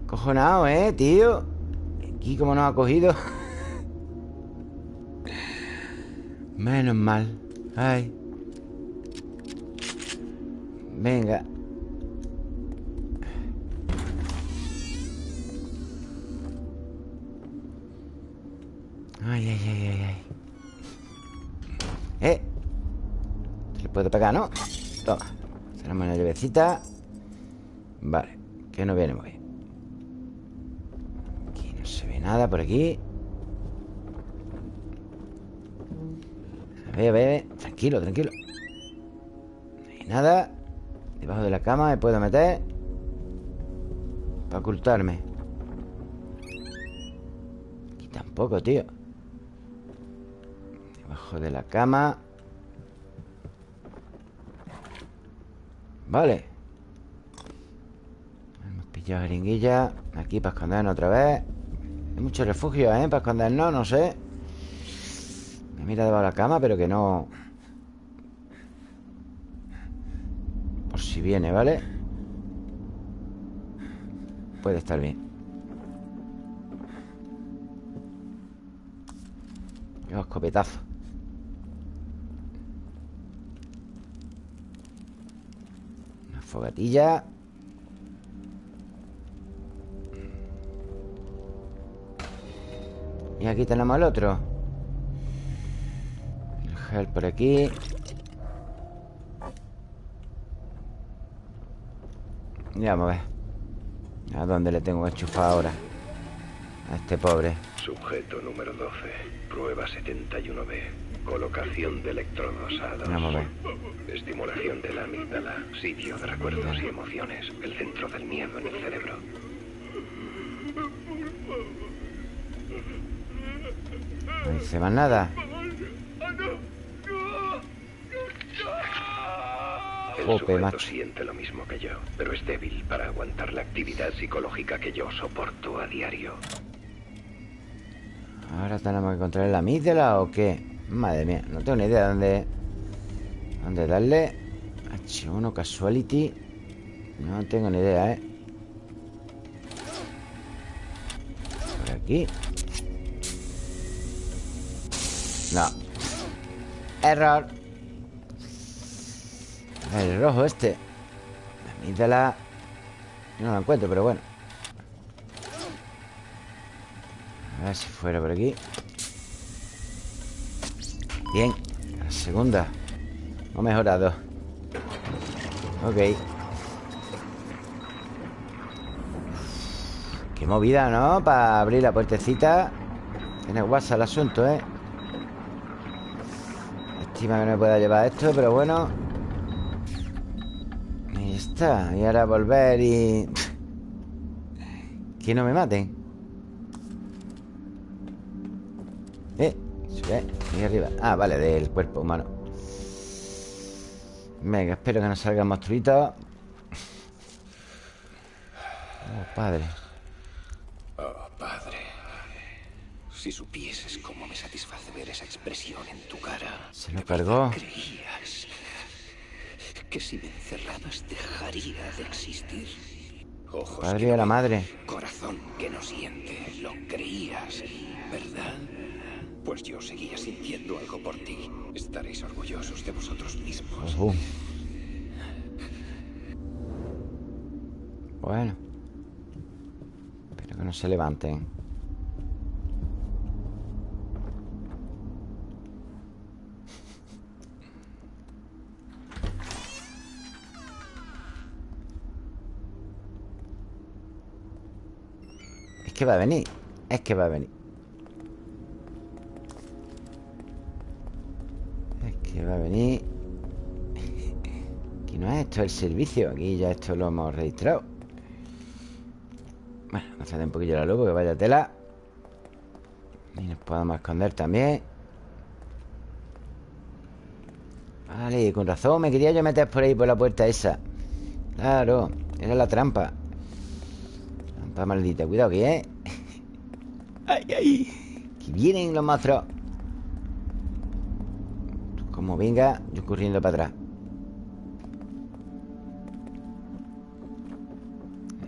[SPEAKER 1] Cojonado, ¿eh, tío? Aquí como nos ha cogido Menos mal. Ay. Venga. Ay, ay, ay, ay, ay. Eh. Le puede pegar, ¿no? Toma. Tenemos una llavecita Vale Que no viene muy bien nada por aquí. A ver, a ver Tranquilo, tranquilo. No hay nada. Debajo de la cama me puedo meter. Para ocultarme. Aquí tampoco, tío. Debajo de la cama. Vale. Hemos pillado jeringuilla. Aquí para escondernos otra vez hay mucho refugio, ¿eh? Para escondernos, no sé. Me mira debajo de la cama, pero que no... Por si viene, ¿vale? Puede estar bien. Yo escopetazo. Una fogatilla Y aquí tenemos el otro Gel por aquí Ya vamos a ver ¿A dónde le tengo que enchufar ahora? A este pobre
[SPEAKER 4] Sujeto número 12. Prueba 71B. Colocación de electrodos A2.
[SPEAKER 1] Vamos a ver
[SPEAKER 4] Estimulación de la amígdala. Sitio de recuerdos y emociones. El centro del miedo en el cerebro.
[SPEAKER 1] No dice más nada
[SPEAKER 4] El sujeto
[SPEAKER 1] macho.
[SPEAKER 4] siente lo mismo que yo, pero es débil para aguantar la actividad psicológica que yo soporto a diario.
[SPEAKER 1] Ahora tenemos que controlar la amígdala o qué Madre mía, no tengo ni idea de dónde ¿Dónde darle? H1 Casuality No tengo ni idea, ¿eh? Por aquí No. Error. El rojo este. La amígdala. No lo encuentro, pero bueno. A ver si fuera por aquí. Bien. La segunda. Hemos mejorado. Ok. Qué movida, ¿no? Para abrir la puertecita. Tiene guasa el asunto, ¿eh? Estima que no me pueda llevar esto, pero bueno. Ya está Y ahora volver y... Que no me maten. Eh, sube Ahí arriba. Ah, vale, del cuerpo humano. Venga, espero que no salgan monstruitos. Oh, padre.
[SPEAKER 6] Oh, padre. Si supieses cómo me satisface ver esa expresión en tu cara.
[SPEAKER 1] Se lo
[SPEAKER 6] ¿De
[SPEAKER 1] cargó.
[SPEAKER 6] ¿Creías que si me encerrabas dejaría de existir? Ojos
[SPEAKER 1] Padre
[SPEAKER 6] que no
[SPEAKER 1] la madre
[SPEAKER 6] Corazón que no siente. Lo creías, ¿verdad? Pues yo seguía sintiendo algo por ti. Estaréis orgullosos de vosotros mismos.
[SPEAKER 1] Bueno Espero que no se levanten que va a venir Es que va a venir. Es que va a venir. Aquí no es esto el servicio Aquí ya esto lo hemos registrado. Bueno, vamos a un poquillo la luz Porque vaya tela. Y nos podemos esconder también. Vale, con razón Me quería yo meter por ahí por la puerta esa. Claro, era la trampa Trampa maldita Cuidado que eh Ay, ay. Que vienen los monstruos Como venga Yo corriendo para atrás.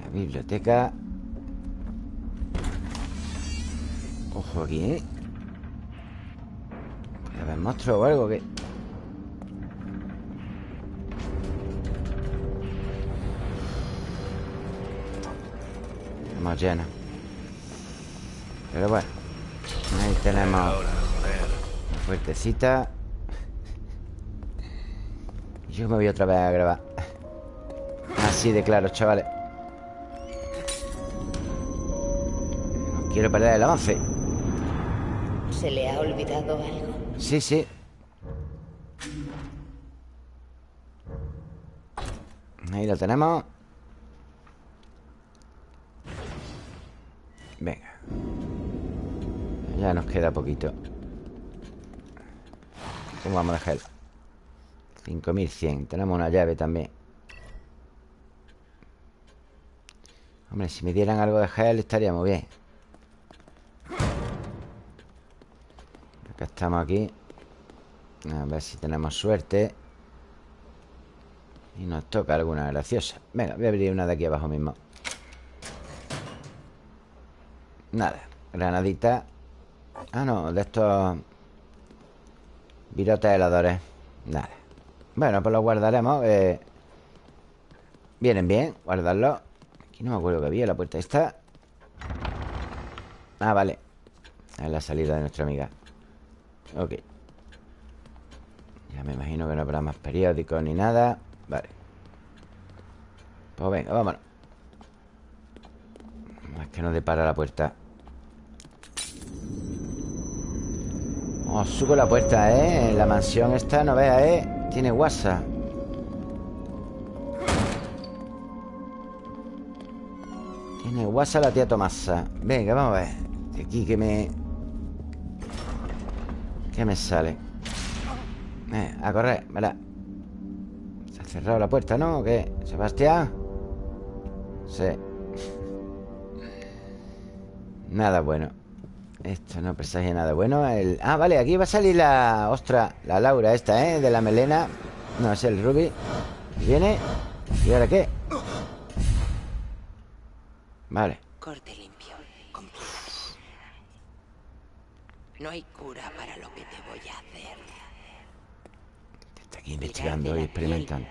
[SPEAKER 1] La biblioteca. Ojo aquí, ¿eh? Puede haber monstruos o algo que... Estamos llenos Pero bueno Ahí tenemos la Fuertecita. Yo me voy otra vez a grabar. Así de claro, chavales. No quiero perder el avance
[SPEAKER 2] ¿Se le ha olvidado algo?
[SPEAKER 1] Sí, sí. Ahí lo tenemos Ya nos queda poquito. ¿Cómo vamos a dejar? 5100 Tenemos una llave también. Hombre, si me dieran algo de gel estaría muy bien. Acá estamos aquí. A ver si tenemos suerte. Y nos toca alguna graciosa. Venga, voy a abrir una de aquí abajo mismo. Nada, granadita Ah, no, de estos Virotes heladores Nada Bueno, pues los guardaremos eh, Vienen bien, guardarlos Aquí no me acuerdo que había la puerta esta. Ah, vale. Es la salida de nuestra amiga. Ok. Ya me imagino que no habrá más periódicos ni nada. Vale. Pues venga, vámonos. Es que no depara la puerta Oh, subo la puerta, ¿eh? La mansión esta, no vea, ¿eh? Tiene WhatsApp Tiene WhatsApp la tía Tomasa Venga, vamos a ver Aquí que me... ¿Qué me sale? Eh, a correr, ¿verdad? Se ha cerrado la puerta, ¿no? ¿O qué? ¿Sebastián? Sí Nada bueno Esto no presagia nada bueno el... Ah, vale, aquí va a salir la... Ostra, la Laura esta, ¿eh? De la melena No, es el Ruby Viene ¿Y ahora qué? Vale
[SPEAKER 2] Corte limpio. No hay cura para lo que te voy a hacer.
[SPEAKER 1] Está aquí investigando y experimentando.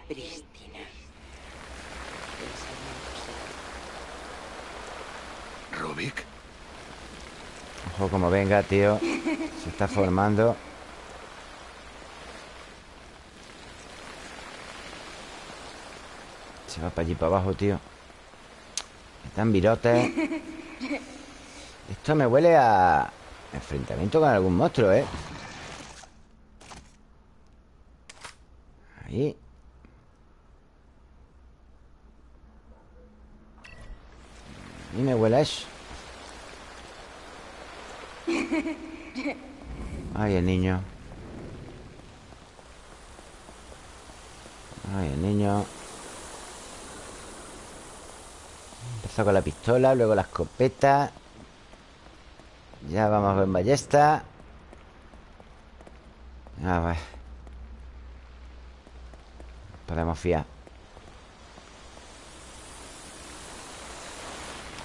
[SPEAKER 3] Rubik.
[SPEAKER 1] Ojo como venga, tío. Se está formando. Se va para allí, para abajo, tío. Están virotes. Esto me huele a... Enfrentamiento con algún monstruo, ¿eh? Ahí. Mí me huele a eso Ay, el niño. Ay, el niño. Empezó con la pistola Luego la escopeta. Ya vamos con ballesta. A ver. Podemos fiar.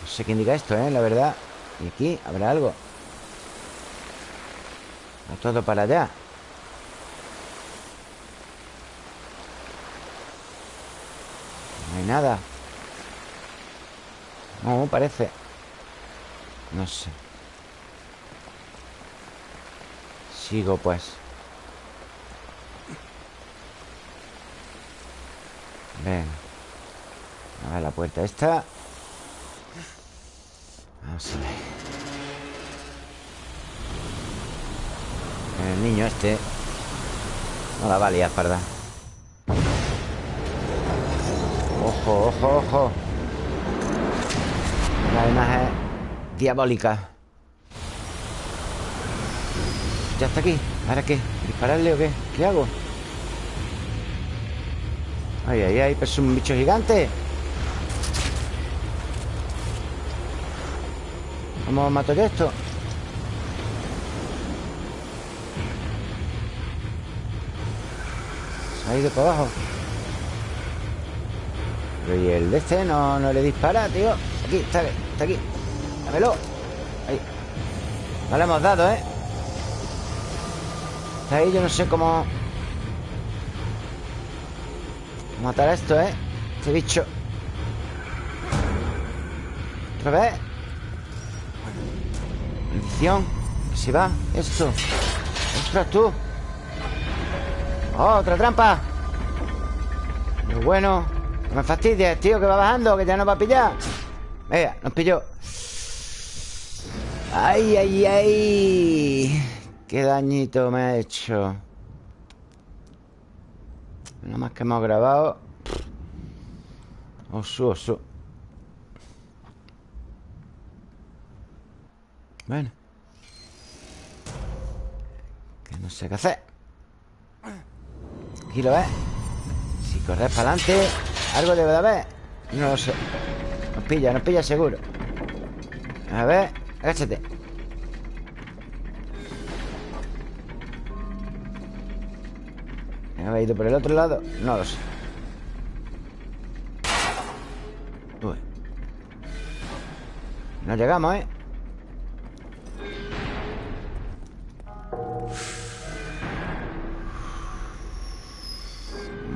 [SPEAKER 1] No sé qué indica esto, ¿eh? La verdad. Y aquí habrá algo Va todo para allá. No hay nada. No, parece. No sé. Sigo pues. Ven. A ver la puerta esta. Vamos a El niño este No la va a liar, parda Ojo, ojo, ojo La imagen diabólica Ya está aquí ¿Ahora qué? ¿Dispararle o qué? ¿Qué hago? Ay, ay, ay Pero es un bicho gigante ¿Cómo mato yo esto? Ha ido para abajo. Pero y el de este no, no le dispara, tío. Aquí, está, está aquí. Dámelo. Ahí. No le hemos dado, ¿eh? Está ahí, yo no sé cómo matar a esto, ¿eh? Este bicho. Otra vez. Bendición se va. Esto. Ostras, tú. ¡Oh, otra trampa! Bueno No me fastidies, tío, que va bajando Que ya nos va a pillar Venga, nos pilló ¡Ay, ay, ay! ¡Qué dañito me ha hecho! Nada más que hemos grabado Osu, osu Bueno Que no sé qué hacer Aquí lo ves Si corres para adelante Algo debe de haber No lo sé Nos pilla, nos pilla seguro A ver, agáchate ¿Me ido por el otro lado? No lo sé Uy. No llegamos, ¿eh?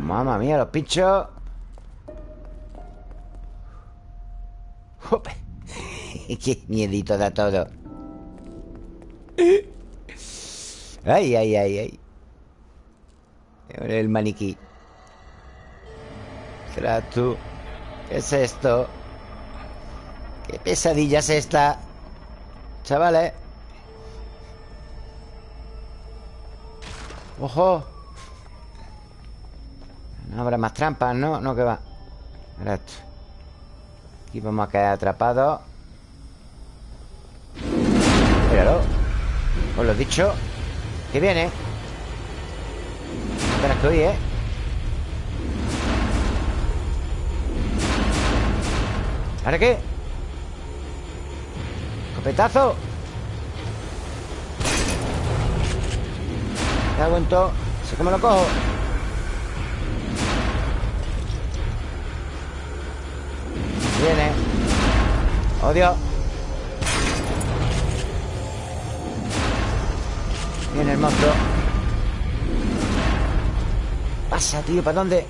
[SPEAKER 1] Mamma mía, los pinchos. ¡Qué miedito da todo! ¡Ay, ay, ay, ay! El maniquí. Tú. ¿Qué es esto? ¿Qué pesadilla es esta? Chavales. ¡Ojo! No habrá más trampas, ¿no? No, que va. Mira esto. Aquí vamos a caer atrapados. Míralo. Os lo he dicho. Que viene. Apenas que oí, ¿eh? ¿Ahora qué? ¡Copetazo! En todo. Sé que me lo cojo. Viene. ¡Oh, Dios! Viene el monstruo. Pasa, tío, ¿para dónde?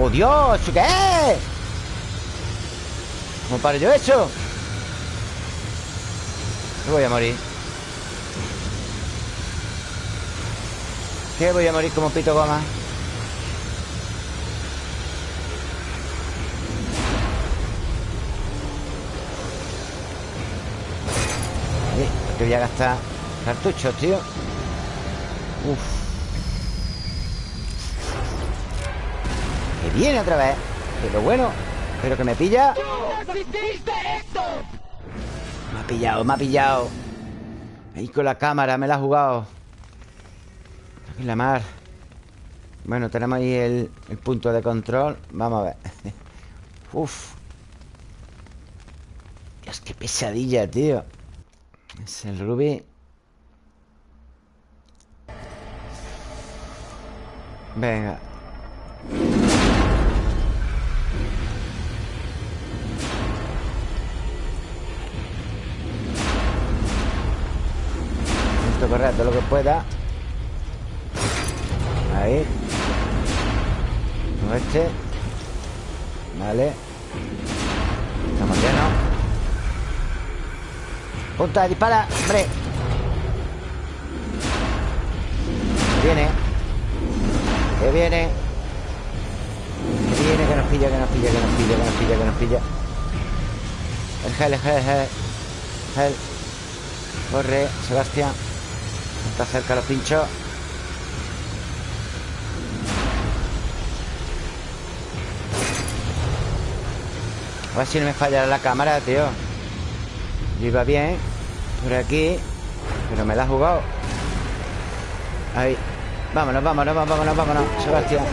[SPEAKER 1] ¡Oh, Dios! ¿Qué es? ¿Cómo paro yo eso? Me voy a morir ¿Qué voy a morir como pito goma? Que voy a gastar cartuchos, tío. Uf. Que viene otra vez. Pero bueno Pero que me pilla. Me ha pillado, me ha pillado. Ahí con la cámara, me la ha jugado. Aquí la mar. Bueno, tenemos ahí el, el punto de control. Vamos a ver. Uf. Dios, qué pesadilla, tío es el rubí. Venga. Correr todo lo que pueda. Ahí. Este. Vale. Estamos llenos. Punta, dispara, hombre. Que viene. Que viene. Que viene, que nos pilla, que nos pilla, que nos pilla, que nos pilla, que nos pilla. El gel, el gel, el gel. Gel. Corre, Sebastián. Está cerca los pinchos A ver si no me falla la cámara, tío yo iba bien Por aquí Pero me la ha jugado. Ahí. Vámonos, vámonos, vámonos, vámonos Sebastián.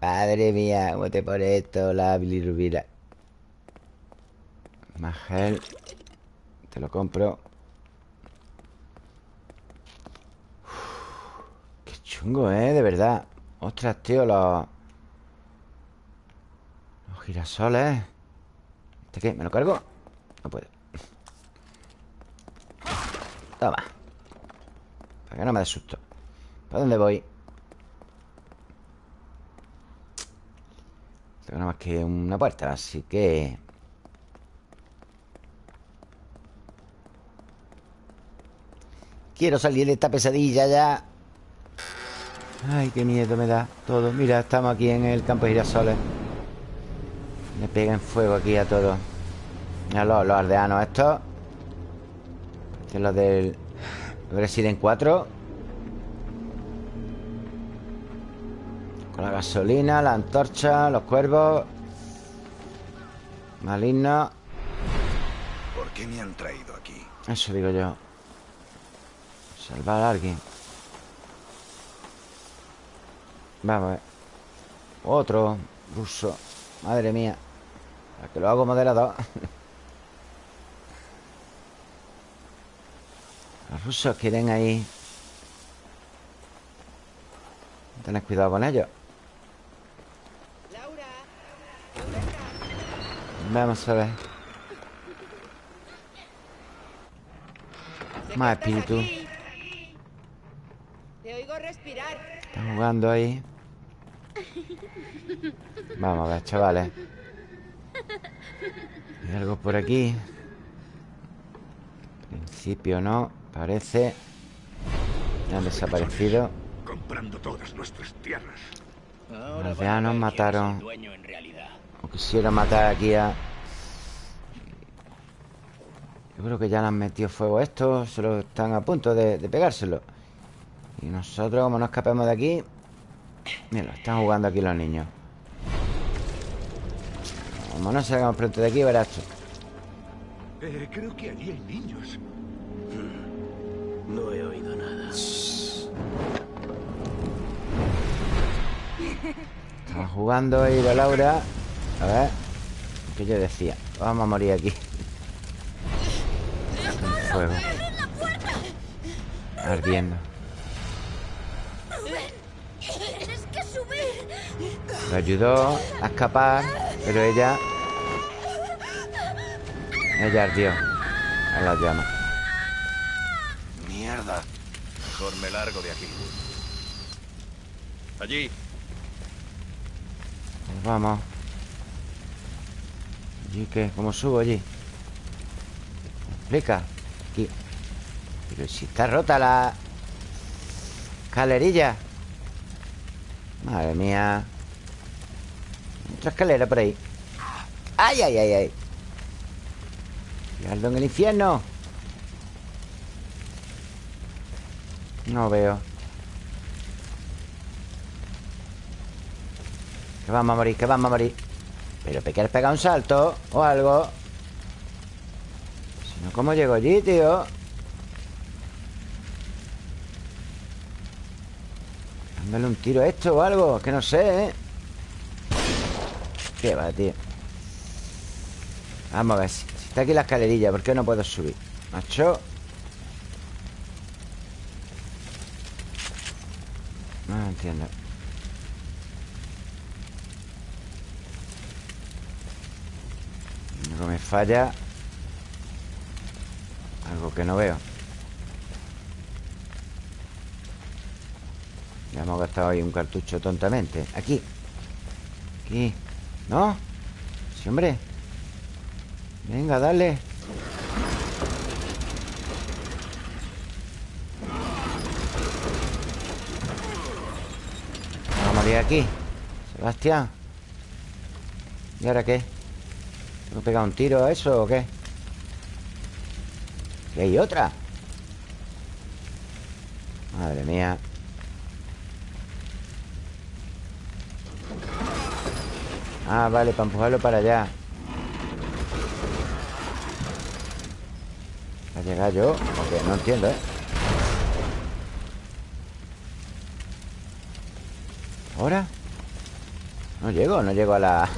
[SPEAKER 1] Madre mía, ¿cómo te pone esto la bilirrubina? Más gel. Te lo compro. Qué chungo, ¿eh? De verdad Ostras, tío, los... Los girasoles ¿Este qué? ¿Me lo cargo? No puedo Toma Para que no me dé susto ¿Para dónde voy? Tengo nada más que una puerta Así que... Quiero salir de esta pesadilla ya Ay, qué miedo me da todo. Mira, estamos aquí en el campo de girasoles. Le peguen fuego aquí a todos. Mira los, los aldeanos estos. Que es los del Resident 4 Con la gasolina, la antorcha, los cuervos. Malignos
[SPEAKER 7] ¿Por qué me han traído aquí?
[SPEAKER 1] Eso digo yo. Salvar a alguien Vamos a ver. Otro ruso. Madre mía. A que lo hago moderador Los rusos quieren ahí. Tened cuidado con ellos. Vamos a ver. Más espíritu.
[SPEAKER 2] Te oigo respirar.
[SPEAKER 1] Están jugando ahí Vamos a ver, chavales Hay algo por aquí. En principio no, parece. Han desaparecido.
[SPEAKER 3] Comprando todas nuestras tierras.
[SPEAKER 1] Los aldeanos mataron. O quisiera matar aquí a... Yo creo que ya le han metido fuego a esto Solo están a punto de, de pegárselo Y nosotros, como no escapemos de aquí Mira, están jugando aquí los niños. Como no salgamos pronto de aquí, verás tú.
[SPEAKER 3] Eh, creo que allí hay niños.
[SPEAKER 6] No he oído nada.
[SPEAKER 1] Están jugando ahí la Laura. A ver ¿Qué yo decía? Vamos a morir aquí. Fuego. Ardiendo Le ayudó a escapar Pero ella Ella ardió En las llamas
[SPEAKER 7] Mierda. Mejor me largo de aquí. Allí.
[SPEAKER 1] Pues vamos ¿Y qué? ¿Cómo subo allí? Explica Aquí Pero si está rota la Escalerilla Madre mía Otra escalera por ahí ¡Ay, ay, ay, ay! Fijarlo en el infierno No veo Que vamos a morir, que vamos a morir Pero te quieres pegar un salto O algo Si no, ¿cómo llego allí, tío? Dándole un tiro a esto o algo que no sé, ¿eh? Qué va, tío. Vamos a ver si, está aquí la escalerilla ¿Por qué no puedo subir? Macho. No entiendo. Algo me falla. Algo que no veo. Ya hemos gastado ahí un cartucho tontamente. Aquí. Aquí ¿No? Sí, hombre Venga, dale Vamos a morir aquí Sebastián ¿Y ahora qué? ¿Tengo pegar un tiro a eso o qué? ¿Que hay otra? Madre mía Ah, vale, para empujarlo para allá ¿Va a llegar yo? Porque no entiendo, ¿eh? ¿Ahora? No llego, no llego a la...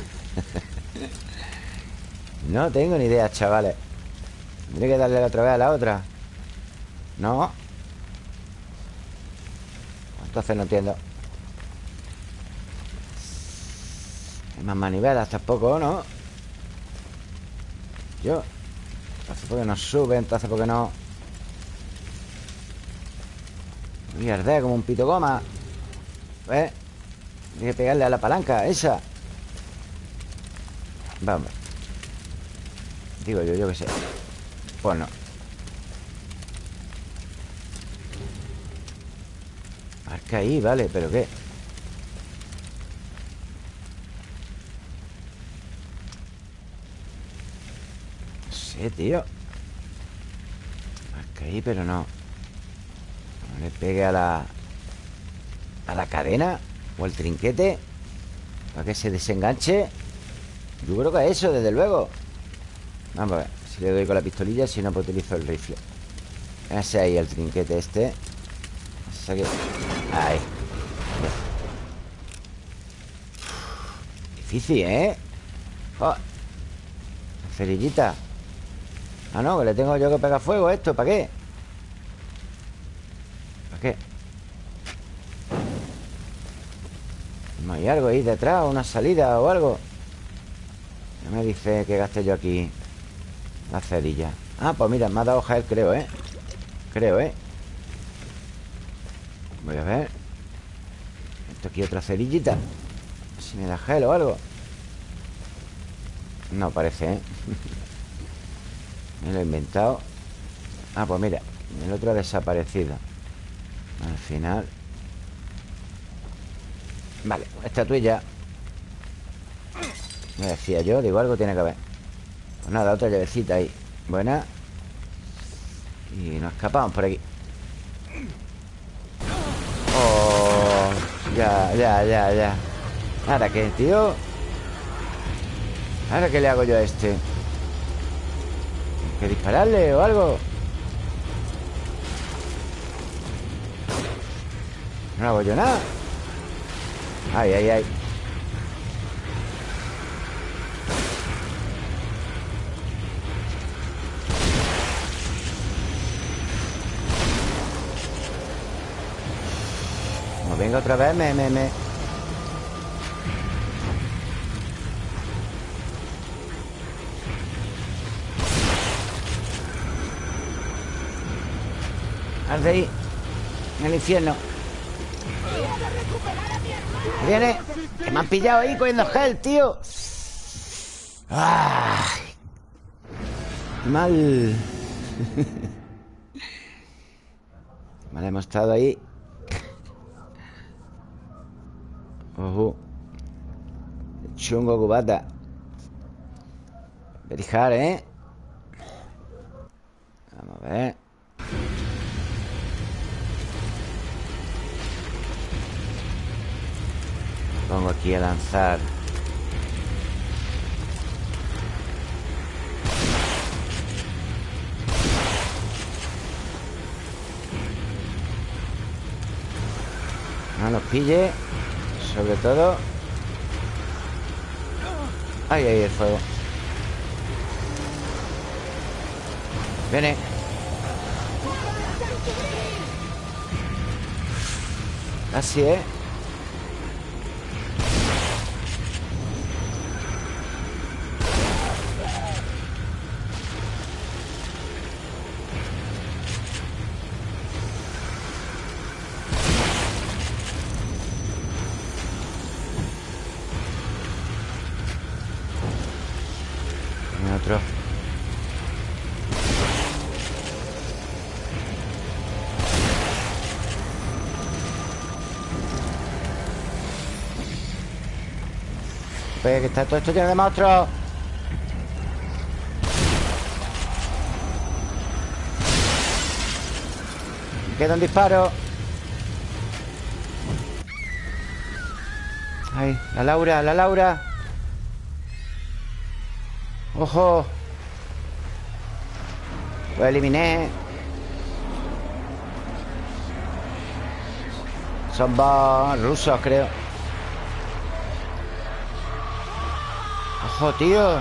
[SPEAKER 1] no tengo ni idea, chavales Tendré que darle otra vez a la otra No Entonces no entiendo Más manivelas tampoco, ¿no? Yo. Entonces porque no sube Entonces porque no Voy a como un pito goma. ¿Ves? Hay que pegarle a la palanca Esa. Vamos. Digo yo, yo qué sé. Pues no. Marca ahí, vale, pero ¿qué? No sé, tío ahí, pero no. No le pegue a la A la cadena O al trinquete Para que se desenganche. Yo creo que a eso, desde luego. Vamos a ver Si le doy con la pistolilla Si no, pues utilizo el rifle. Ese ahí, el trinquete este. Ahí. Difícil, ¿eh? Oh. Cerillita Ah, no, que le tengo yo que pegar fuego a esto ¿Para qué? ¿Para qué? ¿No hay algo ahí detrás? ¿Una salida o algo? Ya me dice que gaste yo aquí La cerilla Ah, pues mira, me ha dado gel, creo, ¿eh? Creo, ¿eh? Voy a ver Esto aquí otra cerillita Si me da gel o algo No parece, ¿eh? Me lo he inventado. Ah, pues mira El otro ha desaparecido. Al final. Vale, estatuilla Me decía yo, digo, algo tiene que haber Pues nada, otra llavecita ahí. Buena. Y nos escapamos por aquí. Oh Ya, ya, ya, ya. ¿Ahora qué, tío? ¿Ahora qué le hago yo a este? ¿Hay que dispararle o algo? No hago yo nada. Ay, ay, ay. Venga otra vez, me, me, me De ahí En el infierno. Viene me han pillado ahí cogiendo gel, tío. Ay. Mal. Hemos estado ahí. Ojo. Chungo cubata. Verijar, ¿eh? Vamos a ver Pongo aquí a lanzar. No los pille Sobre todo. Ahí, ahí el fuego. Viene. Así, ¿eh? Está todo esto lleno de monstruos queda un disparo. Ay, la Laura, la Laura. ¡Ojo! Lo eliminé. Son dos rusos, creo ¡Ojo, tío!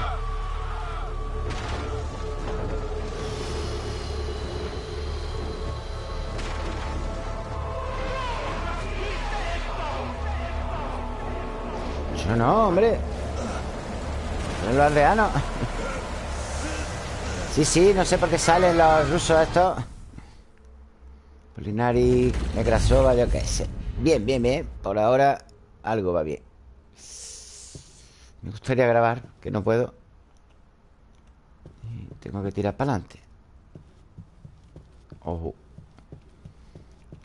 [SPEAKER 1] Yo no, hombre. Los aldeanos Sí, sí, no sé por qué salen los rusos estos Polinari, Negrasova, yo qué sé. Bien, bien, bien. Por ahora algo va bien Me gustaría grabar Que no puedo Y Tengo que tirar para adelante Ojo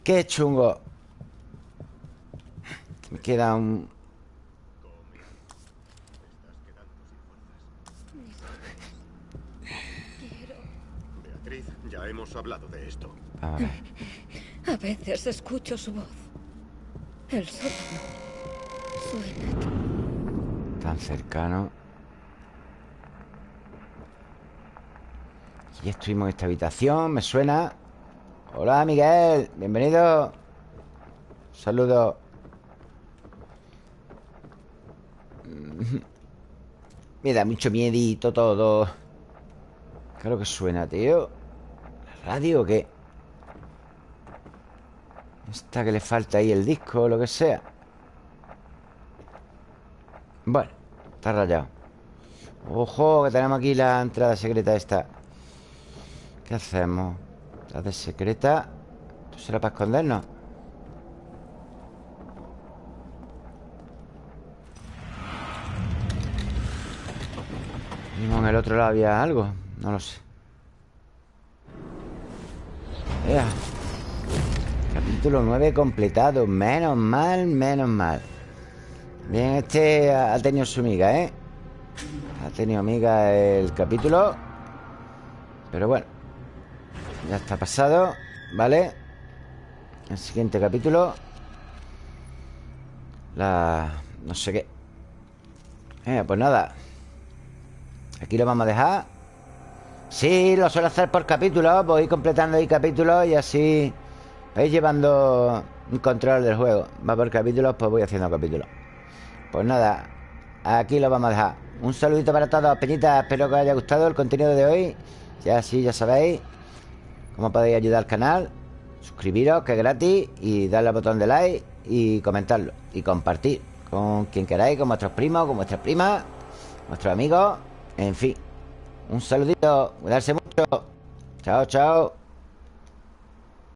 [SPEAKER 1] Qué chungo Me queda un...
[SPEAKER 3] Beatriz, ya hemos hablado de esto.
[SPEAKER 8] A veces escucho su voz. El sótano. Suena.
[SPEAKER 1] Tan cercano. Y estuvimos en esta habitación Me suena. Hola Miguel, bienvenido. Saludos Me da mucho miedito todo. ¿Qué es lo que suena, tío? ¿La radio o qué? Esta que le falta ahí el disco o lo que sea. Bueno, está rayado Ojo, que tenemos aquí la entrada secreta esta ¿Qué hacemos? La de secreta ¿Esto será para escondernos? Mínimo en el otro lado había algo No lo sé Ea. Capítulo 9 completado Menos mal, menos mal Bien, este ha tenido su miga, ¿eh? Ha tenido miga el capítulo. Pero bueno Ya está pasado ¿Vale? El siguiente capítulo. La... No sé qué. Eh, Pues nada. Aquí lo vamos a dejar. Sí, lo suelo hacer por capítulos Voy completando ahí capítulos y así Vais llevando un control del juego. Va por capítulos, pues voy haciendo capítulos Pues nada Aquí lo vamos a dejar. Un saludito para todos, peñitas Espero que os haya gustado el contenido de hoy. Ya sí, ya sabéis Cómo podéis ayudar al canal. Suscribiros, que es gratis Y darle al botón de like Y comentarlo. Y compartir Con quien queráis Con vuestros primos, con vuestras primas Vuestros amigos En fin. Un saludito Cuidarse mucho. Chao, chao